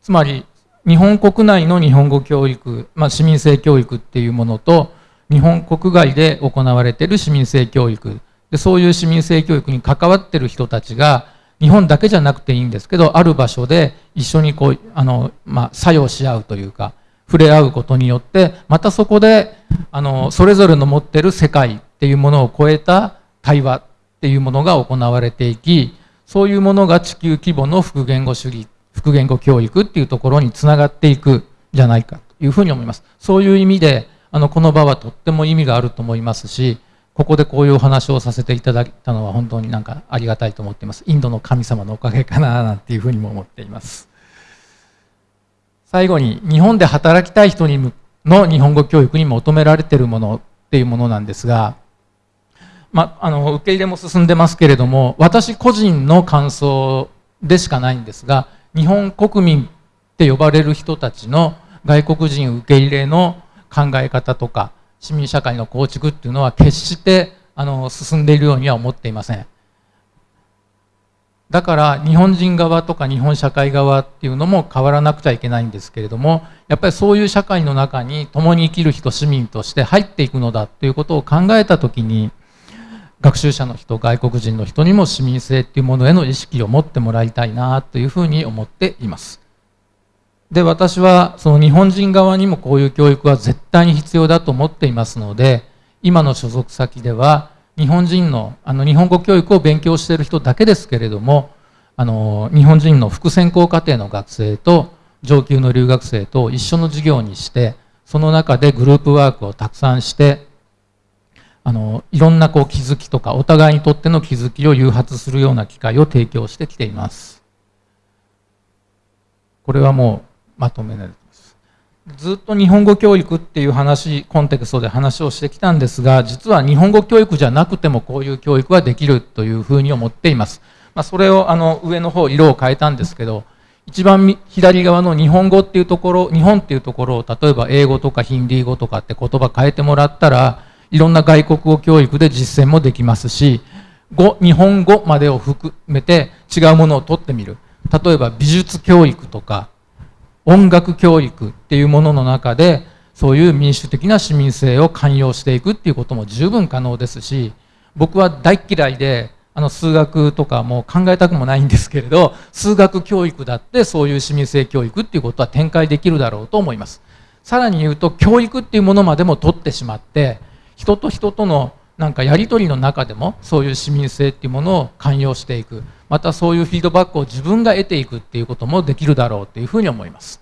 つまり日本国内の日本語教育、まあ、市民性教育っていうものと日本国外で行われている市民性教育。でそういう市民性教育に関わってる人たちが日本だけじゃなくていいんですけどある場所で一緒にこうあの、まあ、作用し合うというか触れ合うことによってまたそこであのそれぞれの持ってる世界っていうものを超えた対話っていうものが行われていきそういうものが地球規模の複言語主義複言語教育っていうところにつながっていくじゃないかというふうに思います。そういう意味であのこの場はとっても意味があると思いますしここでこういうお話をさせていただいたのは本当になんかありがたいと思っています。インドの神様のおかげかななんていうふうにも思っています。最後に日本で働きたい人にの日本語教育に求められているものっていうものなんですがまあ、あの受け入れも進んでますけれども私個人の感想でしかないんですが日本国民って呼ばれる人たちの外国人受け入れの考え方とか市民社会の構築っていうのは決してあの進んでいるようには思っていません。だから日本人側とか日本社会側っていうのも変わらなくちゃいけないんですけれどもやっぱりそういう社会の中に共に生きる人市民として入っていくのだということを考えた時に学習者の人外国人の人にも市民性っていうものへの意識を持ってもらいたいなというふうに思っています。で私はその日本人側にもこういう教育は絶対に必要だと思っていますので今の所属先では日本人のあの日本語教育を勉強している人だけですけれどもあの日本人の副専攻課程の学生と上級の留学生と一緒の授業にしてその中でグループワークをたくさんしてあのいろんなこう気づきとかお互いにとっての気づきを誘発するような機会を提供してきています。これはもうまとめられてます。ずっと日本語教育っていう話コンテクストで話をしてきたんですが実は日本語教育じゃなくてもこういう教育はできるというふうに思っています、まあ、それをあの上の方色を変えたんですけど一番左側の日本語っていうところ日本っていうところを例えば英語とかヒンディー語とかって言葉変えてもらったらいろんな外国語教育で実践もできますし語日本語までを含めて違うものを取ってみる。例えば美術教育とか音楽教育っていうものの中でそういう民主的な市民性を寛容していくっていうことも十分可能ですし僕は大嫌いであの数学とかも考えたくもないんですけれど数学教育だってそういう市民性教育っていうことは展開できるだろうと思います。さらに言うと教育っていうものまでも取ってしまって人と人とのなんかやり取りの中でもそういう市民性っていうものを寛容していく。またそういうフィードバックを自分が得ていくっていうこともできるだろうというふうに思います。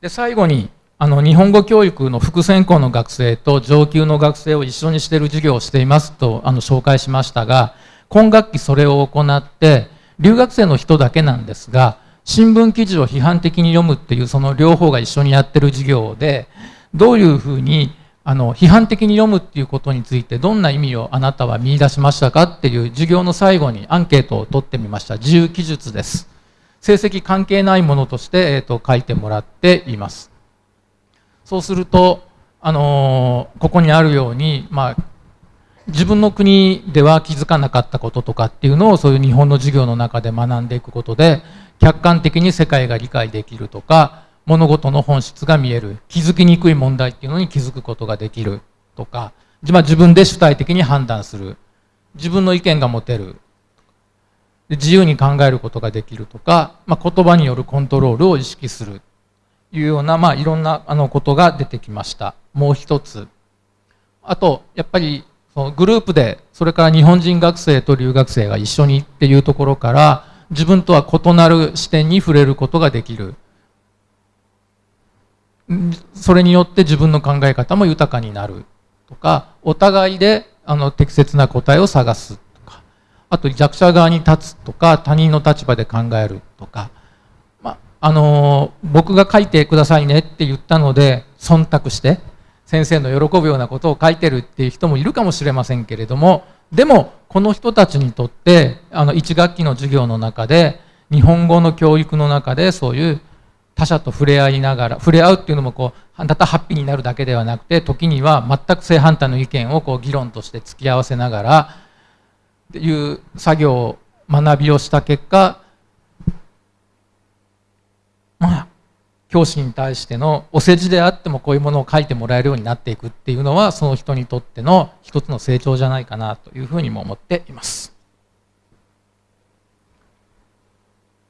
で最後にあの日本語教育の副専攻の学生と上級の学生を一緒にしている授業をしていますとあの紹介しましたが今学期それを行って留学生の人だけなんですが新聞記事を批判的に読むっていうその両方が一緒にやってる授業でどういうふうにあの批判的に読むっていうことについてどんな意味をあなたは見出しましたかっていう授業の最後にアンケートを取ってみました。自由記述です。成績関係ないものとして、えーと、書いてもらっています。そうすると、あのー、ここにあるように、まあ、自分の国では気づかなかったこととかっていうのをそういう日本の授業の中で学んでいくことで客観的に世界が理解できるとか物事の本質が見える気づきにくい問題っていうのに気づくことができるとか、まあ、自分で主体的に判断する自分の意見が持てる自由に考えることができるとか、まあ、言葉によるコントロールを意識するいうような、まあ、いろんなあのことが出てきました。もう一つ。あとやっぱりそのグループでそれから日本人学生と留学生が一緒にっていうところから自分とは異なる視点に触れることができる。それによって自分の考え方も豊かになるとかお互いであの適切な答えを探すとかあと弱者側に立つとか他人の立場で考えるとか、まあの僕が書いてくださいねって言ったので忖度して先生の喜ぶようなことを書いてるっていう人もいるかもしれませんけれどもでもこの人たちにとってあの1学期の授業の中で日本語の教育の中でそういう他者と触れ合いながら触れ合うっていうのもこうただハッピーになるだけではなくて時には全く正反対の意見をこう議論として付き合わせながらっていう作業を学びをした結果まあ教師に対してのお世辞であってもこういうものを書いてもらえるようになっていくっていうのはその人にとっての一つの成長じゃないかなというふうにも思っています。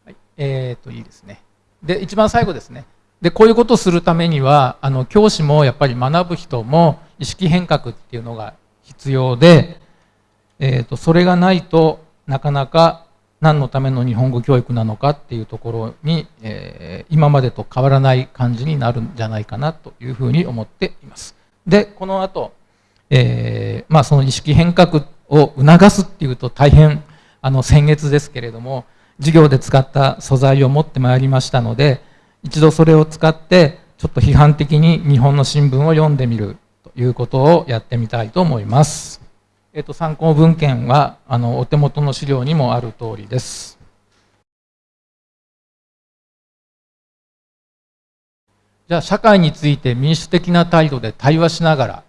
はい、えーといいですね。で一番最後ですね。でこういうことをするためにはあの教師もやっぱり学ぶ人も意識変革っていうのが必要で、えーとそれがないとなかなか何のための日本語教育なのかっていうところに、えー、今までと変わらない感じになるんじゃないかなというふうに思っています。で、この後、えー、まあその意識変革を促すっていうと大変あの先月ですけれども、授業で使った素材を持ってまいりましたので、一度それを使ってちょっと批判的に日本の新聞を読んでみるということをやってみたいと思います。えっと、参考文献はあのお手元の資料にもある通りです。じゃあ社会について民主的な態度で対話しながら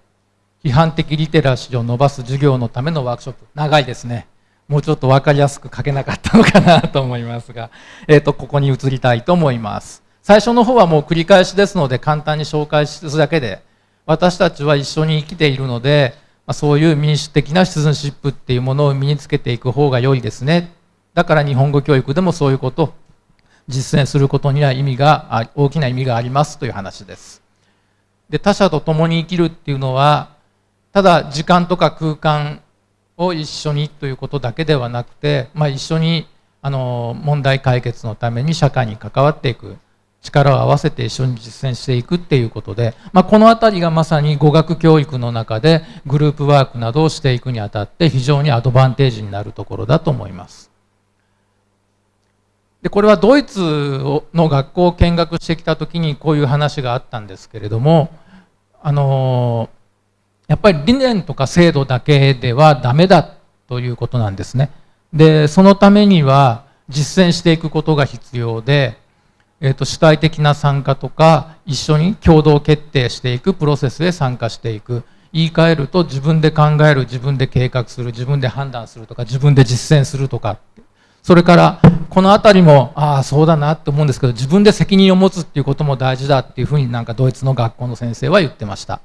批判的リテラシーを伸ばす授業のためのワークショップ。長いですね。もうちょっと分かりやすく書けなかったのかなと思いますが、えー、とここに移りたいと思います。最初の方はもう繰り返しですので簡単に紹介するだけで私たちは一緒に生きているのでま、そういう民主的なシティズンシップっていうものを身につけていく方が良いですね。だから日本語教育でもそういうことを実践することには意味が大きな意味がありますという話です。で他者と共に生きるっていうのはただ時間とか空間を一緒にということだけではなくて、まあ、一緒にあの問題解決のために社会に関わっていく。力を合わせて一緒に実践していくっていうことで、まあ、この辺りがまさに語学教育の中でグループワークなどをしていくにあたって非常にアドバンテージになるところだと思います。でこれはドイツの学校を見学してきた時にこういう話があったんですけれどもあのやっぱり理念とか制度だけではダメだということなんですね。でそのためには実践していくことが必要でえーと、主体的な参加とか一緒に共同決定していくプロセスへ参加していく。言い換えると自分で考える自分で計画する自分で判断するとか自分で実践するとか。それからこの辺りもああそうだなって思うんですけど自分で責任を持つっていうことも大事だっていうふうになんかドイツの学校の先生は言ってました。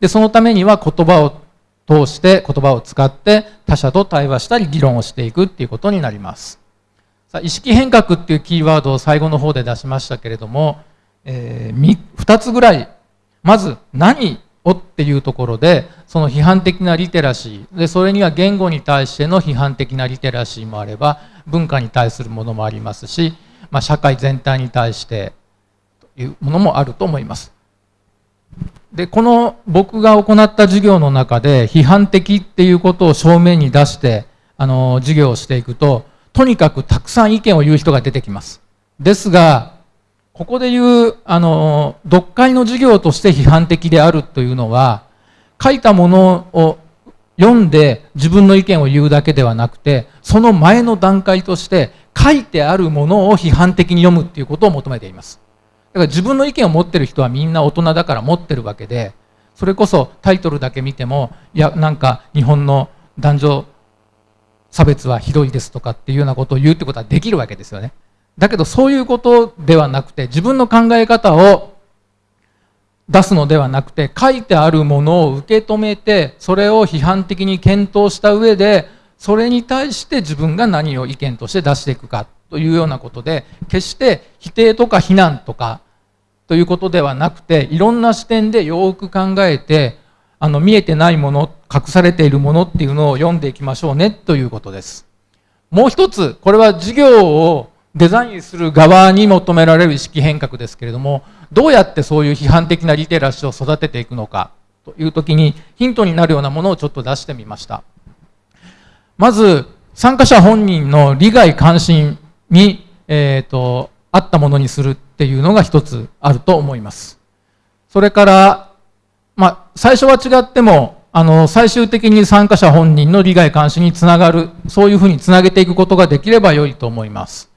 でそのためには言葉を通して言葉を使って他者と対話したり議論をしていくっていうことになります。さあ意識変革っていうキーワードを最後の方で出しましたけれども、えー、2つぐらいまず何をっていうところでその批判的なリテラシーでそれには言語に対しての批判的なリテラシーもあれば文化に対するものもありますし、まあ、社会全体に対してというものもあると思います。でこの僕が行った授業の中で批判的っていうことを正面に出してあの授業をしていくととにかくたくさん意見を言う人が出てきます。ですが、ここで言う、あの、読解の授業として批判的であるというのは、書いたものを読んで自分の意見を言うだけではなくて、その前の段階として書いてあるものを批判的に読むっていうことを求めています。だから自分の意見を持ってる人はみんな大人だから持ってるわけで、それこそタイトルだけ見ても、いや、なんか日本の男女差別はひどいですとかっていうようなことを言うってことはできるわけですよね。だけどそういうことではなくて自分の考え方を出すのではなくて書いてあるものを受け止めてそれを批判的に検討した上でそれに対して自分が何を意見として出していくかというようなことで決して否定とか非難とかということではなくていろんな視点でよく考えてあの見えてないもの隠されているものっていうのを読んでいきましょうねということです。もう一つこれは授業をデザインする側に求められる意識変革ですけれどもどうやってそういう批判的なリテラシーを育てていくのかという時にヒントになるようなものをちょっと出してみました。まず参加者本人の利害関心に、えーと、合ったものにするっていうのが一つあると思います。それから、最初は違っても、あの、最終的に参加者本人の利害関心につながる、そういうふうにつなげていくことができれば良いと思います。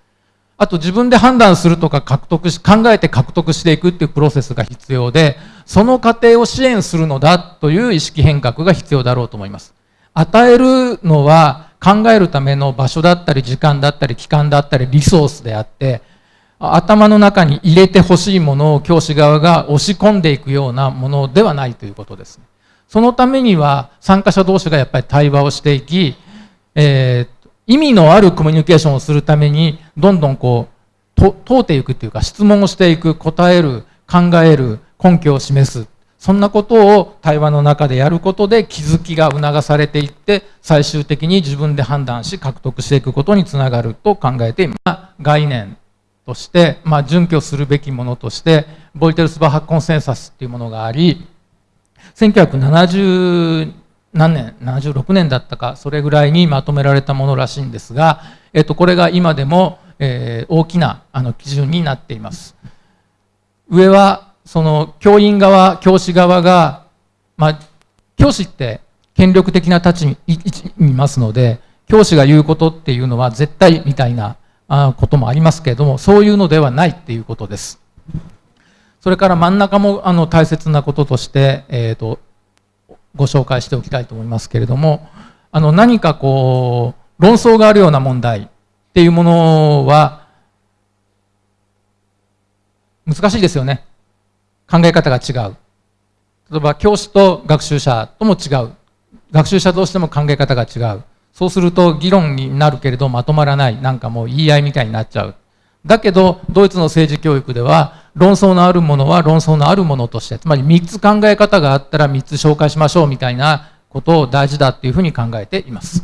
あと自分で判断するとか獲得し、考えて獲得していくっていうプロセスが必要で、その過程を支援するのだという意識変革が必要だろうと思います。与えるのは考えるための場所だったり時間だったり期間だったりリソースであって、頭の中に入れてほしいものを教師側が押し込んでいくようなものではないということです。ねそのためには参加者同士がやっぱり対話をしていき、えー、意味のあるコミュニケーションをするためにどんどんこう問うていくっていうか質問をしていく答える考える根拠を示すそんなことを対話の中でやることで気づきが促されていって最終的に自分で判断し獲得していくことにつながると考えています。概念として、まあ、準拠するべきものとしてボイテルスバハコンセンサスっていうものがあり1970何年76年だったかそれぐらいにまとめられたものらしいんですが、えっと、これが今でも、えー、大きなあの基準になっています。上はその教員側教師側が、まあ、教師って権力的な立ちにいますので教師が言うことっていうのは絶対みたいなこともありますけれどもそういうのではないっていうことです。それから真ん中もあの大切なこととして、えーと、ご紹介しておきたいと思いますけれどもあの何かこう論争があるような問題っていうものは難しいですよね。考え方が違う。例えば教師と学習者とも違う。学習者同士でも考え方が違う。そうすると議論になるけれどまとまらないなんかもう言い合いみたいになっちゃう。だけどドイツの政治教育では論争のあるものは論争のあるものとしてつまり3つ考え方があったら3つ紹介しましょうみたいなことを大事だっていうふうに考えています。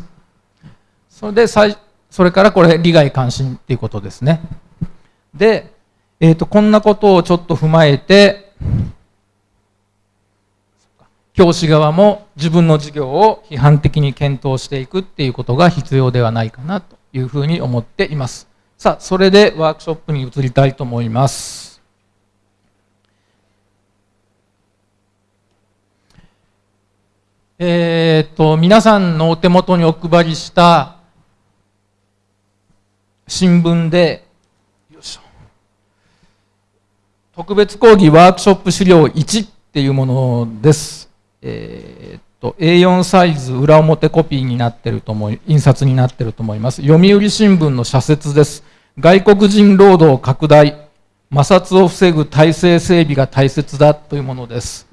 それでそれからこれ利害関心っていうことですね。で、えーとこんなことをちょっと踏まえて教師側も自分の授業を批判的に検討していくっていうことが必要ではないかなというふうに思っています。さあ、それでワークショップに移りたいと思います。えっ、と、皆さんのお手元にお配りした新聞で、特別講義ワークショップ資料1っていうものです。えー、っと A4 サイズ裏表コピーになってると思い、印刷になってると思います。読売新聞の社説です。外国人労働拡大、摩擦を防ぐ体制整備が大切だというものです。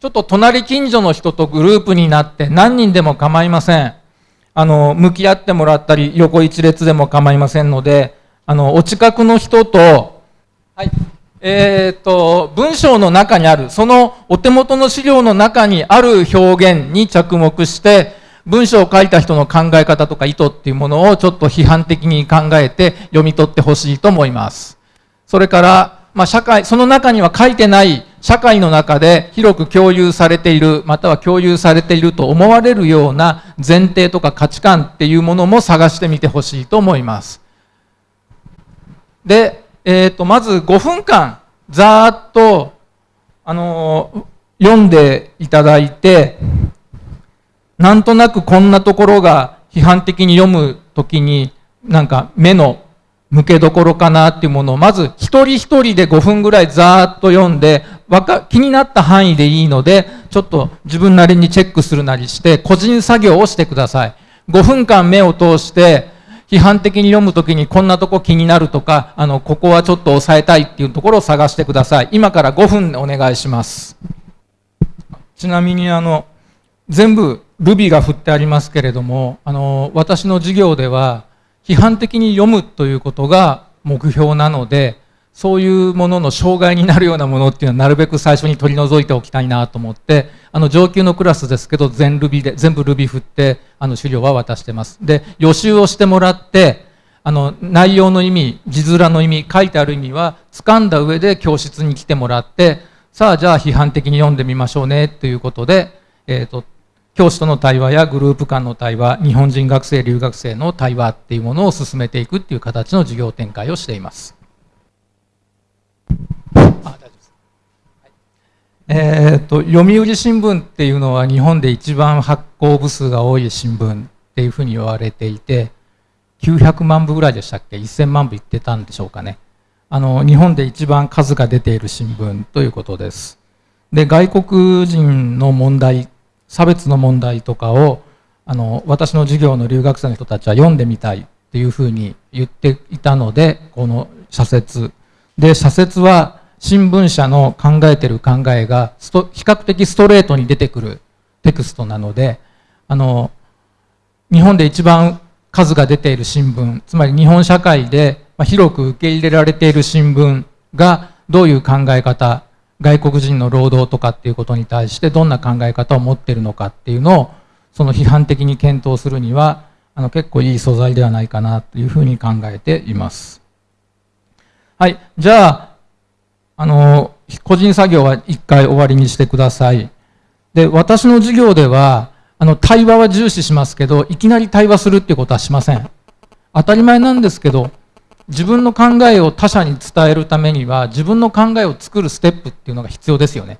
ちょっと隣近所の人とグループになって何人でも構いません。あの、向き合ってもらったり、横一列でも構いませんので、あの、お近くの人と、はい。えっ、ー、と、文章の中にある、そのお手元の資料の中にある表現に着目して、文章を書いた人の考え方とか意図っていうものをちょっと批判的に考えて読み取ってほしいと思います。それから、まあ、社会、その中には書いてない社会の中で広く共有されている、または共有されていると思われるような前提とか価値観っていうものも探してみてほしいと思います。で、えー、とまず5分間ざーっと、あのー、読んでいただいてなんとなくこんなところが批判的に読むときになんか目の向けどころかなっていうものをまず一人一人で5分ぐらいざーっと読んでわか気になった範囲でいいのでちょっと自分なりにチェックするなりして個人作業をしてください。5分間目を通して批判的に読むときにこんなとこ気になるとか、あの、ここはちょっと抑えたいっていうところを探してください。今から5分でお願いします。ちなみにあの、全部ルビが振ってありますけれども、あの、私の授業では批判的に読むということが目標なので、そういうものの障害になるようなものっていうのはなるべく最初に取り除いておきたいなと思って、あの上級のクラスですけど全ルビで、全部ルビ振ってあの資料は渡してます。で、予習をしてもらって、あの内容の意味、字面の意味、書いてある意味は掴んだ上で教室に来てもらって、さあじゃあ批判的に読んでみましょうねということで、えっ、ー、と、教師との対話やグループ間の対話、日本人学生、留学生の対話っていうものを進めていくっていう形の授業展開をしています。えーと、読売新聞っていうのは日本で一番発行部数が多い新聞っていうふうに言われていて900万部ぐらいでしたっけ？1000万部いってたんでしょうかね。あの日本で一番数が出ている新聞ということです。で外国人の問題差別の問題とかをあの私の授業の留学生の人たちは読んでみたいっていうふうに言っていたのでこの社説。で社説は新聞社の考えてる考えが比較的ストレートに出てくるテクストなのであの日本で一番数が出ている新聞つまり日本社会で広く受け入れられている新聞がどういう考え方外国人の労働とかっていうことに対してどんな考え方を持っているのかっていうのをその批判的に検討するにはあの結構いい素材ではないかなというふうに考えています。はい。じゃあ、あの、個人作業は一回終わりにしてください。で、私の授業では、あの、対話は重視しますけど、いきなり対話するっていうことはしません。当たり前なんですけど、自分の考えを他者に伝えるためには自分の考えを作るステップっていうのが必要ですよね。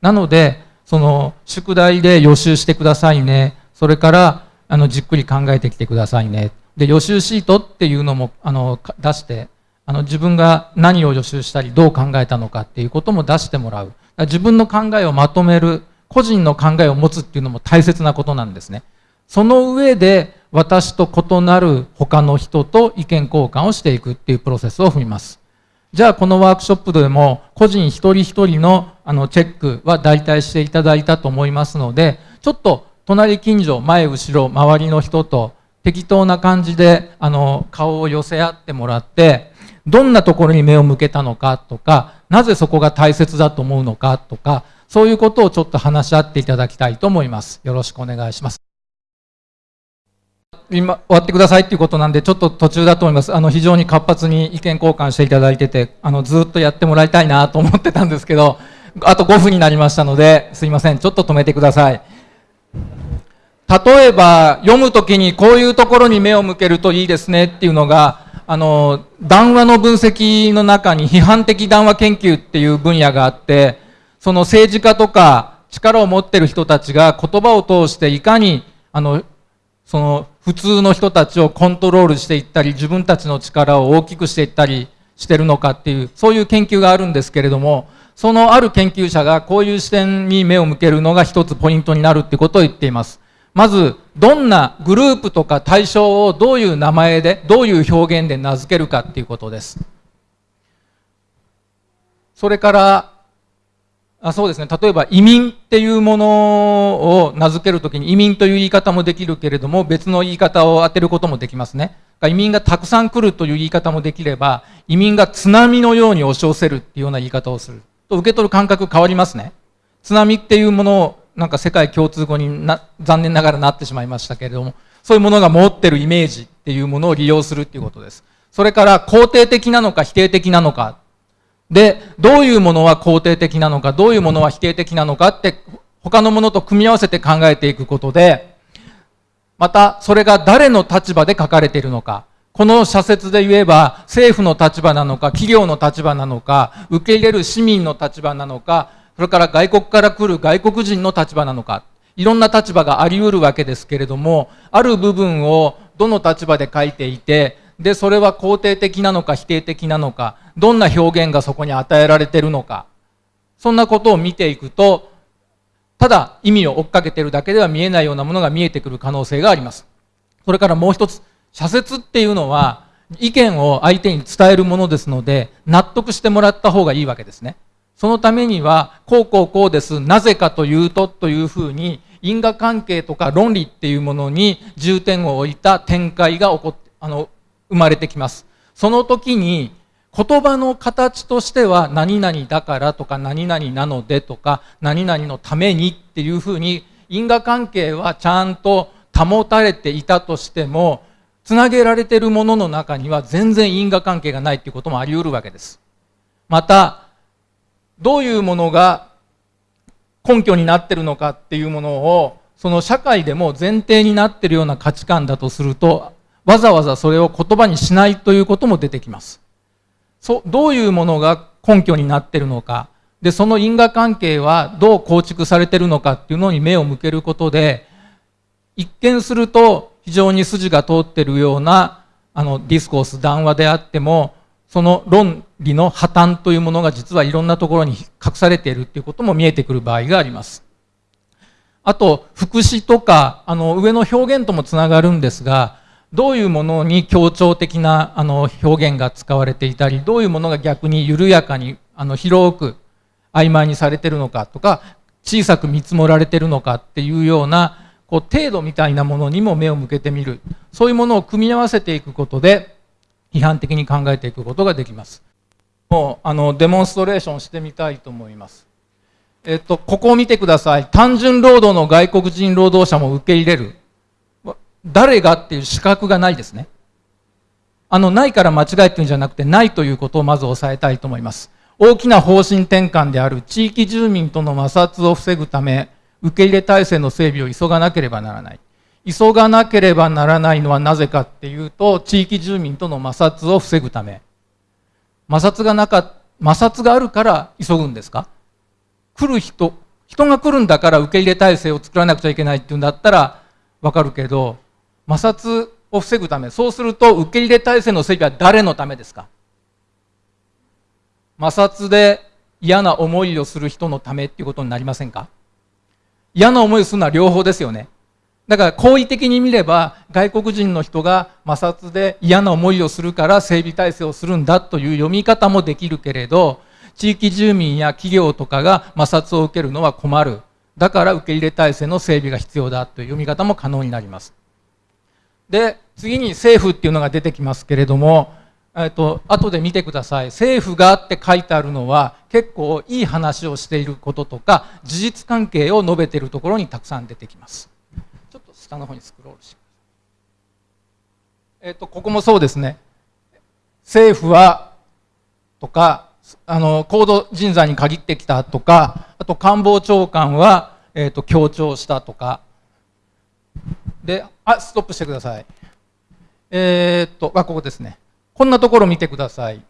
なのでその宿題で予習してくださいねそれからあのじっくり考えてきてくださいねで予習シートっていうのもあの出してあの自分が何を予習したりどう考えたのかっていうことも出してもらう自分の考えをまとめる個人の考えを持つっていうのも大切なことなんですね。その上で私と異なる他の人と意見交換をしていくっていうプロセスを踏みます。じゃあこのワークショップでも個人一人一人のあのチェックは代替していただいたと思いますので、ちょっと隣近所、前後ろ、周りの人と適当な感じであの顔を寄せ合ってもらって、どんなところに目を向けたのかとか、なぜそこが大切だと思うのかとか、そういうことをちょっと話し合っていただきたいと思います。よろしくお願いします。今終わってくださいっていうことなんでちょっと途中だと思いますあの非常に活発に意見交換していただいててあのずっとやってもらいたいなと思ってたんですけどあと5分になりましたのですいませんちょっと止めてください例えば読むときにこういうところに目を向けるといいですねっていうのがあの談話の分析の中に批判的談話研究っていう分野があってその政治家とか力を持ってる人たちが言葉を通していかにあのその普通の人たちをコントロールしていったり自分たちの力を大きくしていったりしてるのかっていうそういう研究があるんですけれどもそのある研究者がこういう視点に目を向けるのが一つポイントになるってことを言っています。まずどんなグループとか対象をどういう名前でどういう表現で名付けるかっていうことです。それからあそうですね。例えば移民っていうものを名付けるときに移民という言い方もできるけれども別の言い方を当てることもできますね。移民がたくさん来るという言い方もできれば移民が津波のように押し寄せるっていうような言い方をする。と受け取る感覚変わりますね。津波っていうものをなんか世界共通語にな残念ながらなってしまいましたけれどもそういうものが持ってるイメージっていうものを利用するっていうことです。それから肯定的なのか否定的なのか。で、どういうものは肯定的なのか、どういうものは否定的なのかって、他のものと組み合わせて考えていくことで、また、それが誰の立場で書かれているのか、この社説で言えば、政府の立場なのか、企業の立場なのか、受け入れる市民の立場なのか、それから外国から来る外国人の立場なのか、いろんな立場があり得るわけですけれども、ある部分をどの立場で書いていて、で、それは肯定的なのか否定的なのか、どんな表現がそこに与えられてるのか、そんなことを見ていくと、ただ意味を追っかけてるだけでは見えないようなものが見えてくる可能性があります。それからもう一つ、社説っていうのは、意見を相手に伝えるものですので、納得してもらった方がいいわけですね。そのためには、こうこうこうです、なぜかというとというふうに、因果関係とか論理っていうものに重点を置いた展開が起こっあの生まれてきます。その時に言葉の形としては何々だからとか何々なのでとか何々のためにっていうふうに因果関係はちゃんと保たれていたとしてもつなげられているものの中には全然因果関係がないっていうこともあり得るわけです。またどういうものが根拠になってるのかっていうものをその社会でも前提になってるような価値観だとするとわざわざそれを言葉にしないということも出てきます。そどういうものが根拠になってるのか、で、その因果関係はどう構築されてるのかっていうのに目を向けることで、一見すると非常に筋が通ってるようなあのディスコース、談話であっても、その論理の破綻というものが実はいろんなところに隠されているっていうことも見えてくる場合があります。あと、副詞とか、あの、上の表現ともつながるんですが、どういうものに強調的なあの表現が使われていたりどういうものが逆に緩やかにあの広く曖昧にされてるのかとか小さく見積もられてるのかっていうようなこう程度みたいなものにも目を向けてみるそういうものを組み合わせていくことで批判的に考えていくことができます。もうあのデモンストレーションしてみたいと思います。えっとここを見てください。単純労働の外国人労働者も受け入れる。誰がっていう資格がないですね。あのないから間違えてるんじゃなくてないということをまず押さえたいと思います。大きな方針転換である地域住民との摩擦を防ぐため受け入れ体制の整備を急がなければならない。急がなければならないのはなぜかっていうと地域住民との摩擦を防ぐため。摩擦がなか摩擦があるから急ぐんですか？来る人人が来るんだから受け入れ体制を作らなくちゃいけないっていうんだったらわかるけど摩擦を防ぐためそうすると受け入れ体制の整備は誰のためですか？摩擦で嫌な思いをする人のためっていうことになりませんか？嫌な思いをするのは両方ですよね。だから好意的に見れば外国人の人が摩擦で嫌な思いをするから整備体制をするんだという読み方もできるけれど地域住民や企業とかが摩擦を受けるのは困る。だから受け入れ体制の整備が必要だという読み方も可能になります。で次に政府っていうのが出てきますけれどもえっと後で見てください。政府がって書いてあるのは結構いい話をしていることとか事実関係を述べているところにたくさん出てきます。下の方にスクロールしてえっとここもそうですね。政府はとかあの高度人材に限ってきたとかあと官房長官は、えっと強調したとか。であストップしてください。えー、っとあここですね。こんなところ見てください。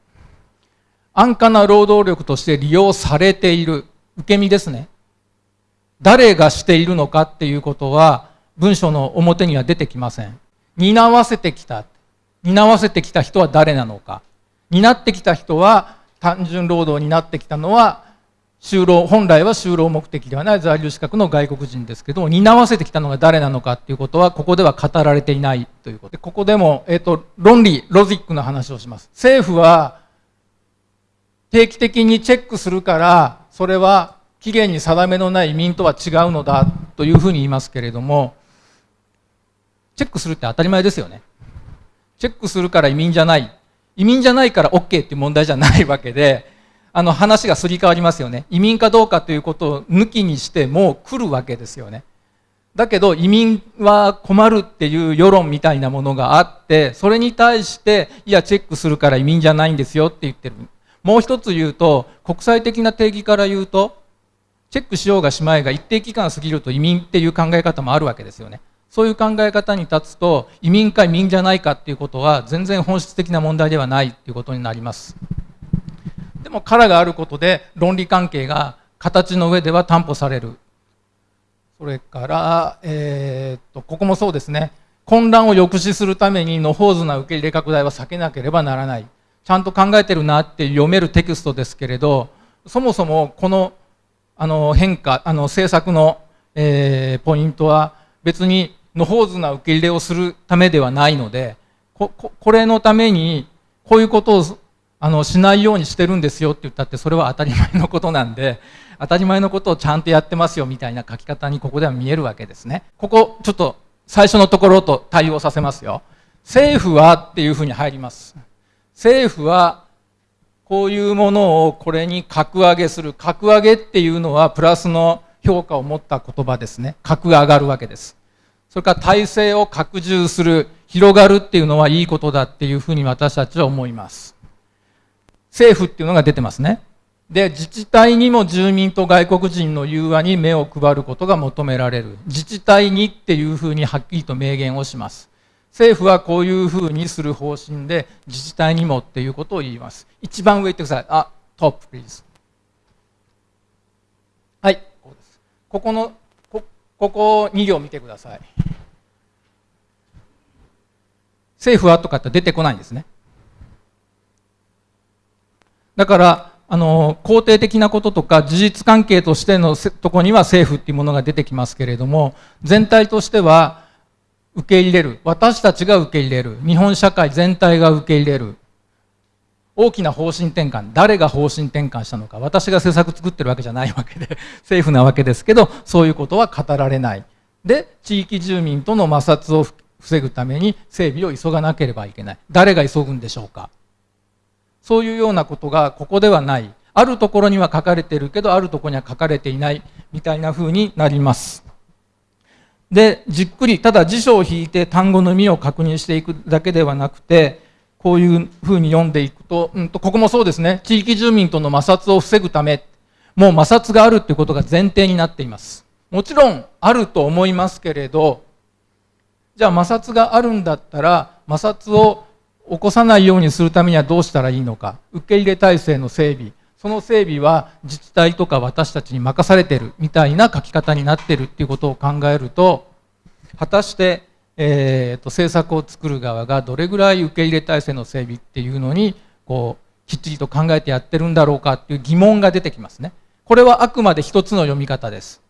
安価な労働力として利用されている。受け身ですね。誰がしているのかっていうことは文章の表には出てきません。担わせてきた。担わせてきた人は誰なのか。担ってきた人は単純労働になってきたのは就労本来は就労目的ではない。在留資格の外国人ですけども担わせてきたのが誰なのかっていうことはここでは語られていないということ。でここでも、えーと、論理ロジックの話をします。政府は定期的にチェックするからそれは期限に定めのない移民とは違うのだというふうに言いますけれどもチェックするって当たり前ですよね。チェックするから移民じゃない。移民じゃないから OK っていう問題じゃないわけであの話がすり替わりますよね。移民かどうかということを抜きにしてもう来るわけですよね。だけど移民は困るっていう世論みたいなものがあってそれに対していやチェックするから移民じゃないんですよって言ってる。もう一つ言うと国際的な定義から言うとチェックしようがしまいが一定期間過ぎると移民っていう考え方もあるわけですよね。そういう考え方に立つと移民か移民じゃないかっていうことは全然本質的な問題ではないっていうことになります。でも殻があることで論理関係が形の上では担保される。それから、えー、っとここもそうですね。混乱を抑止するために野放図な受け入れ拡大は避けなければならない。ちゃんと考えてるなって読めるテキストですけれどそもそもこのあの変化あの政策の、えー、ポイントは別に野放図な受け入れをするためではないのでここれのためにこういうことをあのしないようにしてるんですよって言ったってそれは当たり前のことなんで当たり前のことをちゃんとやってますよみたいな書き方にここでは見えるわけですね。ここちょっと最初のところと対応させますよ。政府はっていうふうに入ります。政府はこういうものをこれに格上げする。格上げっていうのはプラスの評価を持った言葉ですね。格上がるわけです。それから体制を拡充する広がるっていうのはいいことだっていうふうに私たちは思います政府っていうのが出てますね。で、自治体にも住民と外国人の融和に目を配ることが求められる。自治体にっていうふうにはっきりと明言をします。政府はこういうふうにする方針で、自治体にもっていうことを言います。一番上行ってください。あ、トップ、プリーズ。はい、ここです。ここの、ここ2行見てください。政府はとかって出てこないんですね。だからあの肯定的なこととか事実関係としてのとこには政府っていうものが出てきますけれども全体としては受け入れる私たちが受け入れる日本社会全体が受け入れる大きな方針転換誰が方針転換したのか私が政策作ってるわけじゃないわけで 政府なわけですけどそういうことは語られない。で地域住民との摩擦を防ぐために整備を急がなければいけない。誰が急ぐんでしょうか。そういうようなことがここではない。あるところには書かれてるけどあるところには書かれていないみたいな風になります。でじっくりただ辞書を引いて単語の意味を確認していくだけではなくてこういうふうに読んでいくと,、うん、とここもそうですね。地域住民との摩擦を防ぐためもう摩擦があるということが前提になっています。もちろんあると思いますけれどじゃあ摩擦があるんだったら摩擦を起こさないようにするためにはどうしたらいいのか。受け入れ体制の整備。その整備は自治体とか私たちに任されてるみたいな書き方になってるっていうことを考えると果たして、えーと、政策を作る側がどれぐらい受け入れ体制の整備っていうのにこうきっちりと考えてやってるんだろうかっていう疑問が出てきますね。これはあくまで一つの読み方です。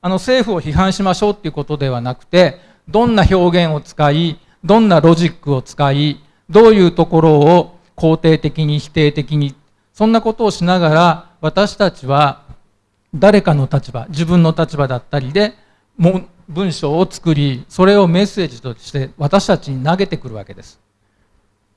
あの政府を批判しましょうっていうことではなくてどんな表現を使いどんなロジックを使いどういうところを肯定的に否定的にそんなことをしながら私たちは誰かの立場自分の立場だったりで文章を作りそれをメッセージとして私たちに投げてくるわけです。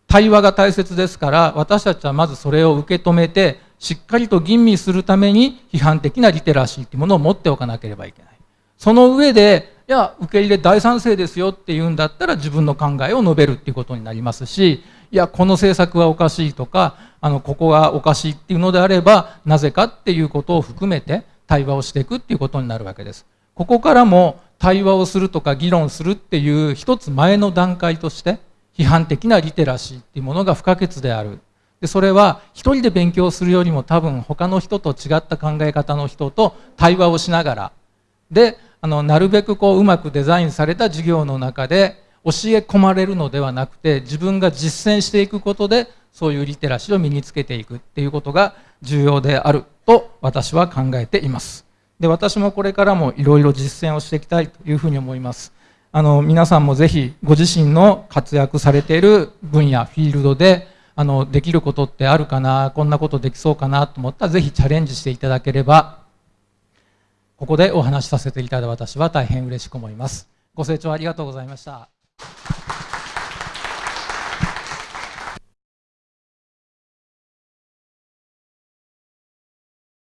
対話が大切ですから私たちはまずそれを受け止めてしっかりと吟味するために批判的なリテラシーというものを持っておかなければいけない。その上でいや受け入れ大賛成ですよっていうんだったら自分の考えを述べるっていうことになりますしいやこの政策はおかしいとかあのここがおかしいっていうのであればなぜかっていうことを含めて対話をしていくっていうことになるわけです。ここからも対話をするとか議論するっていう一つ前の段階として批判的なリテラシーっていうものが不可欠である。でそれは一人で勉強するよりも多分他の人と違った考え方の人と対話をしながら。であのなるべくこううまくデザインされた授業の中で教え込まれるのではなくて自分が実践していくことでそういうリテラシーを身につけていくっていうことが重要であると私は考えています。で私もこれからもいろいろ実践をしていきたいというふうに思いますあの皆さんもぜひご自身の活躍されている分野フィールドであのできることってあるかなこんなことできそうかなと思ったらぜひチャレンジしていただければここでお話しさせていただいた私は大変嬉しく思います。ご清聴ありがとうございました。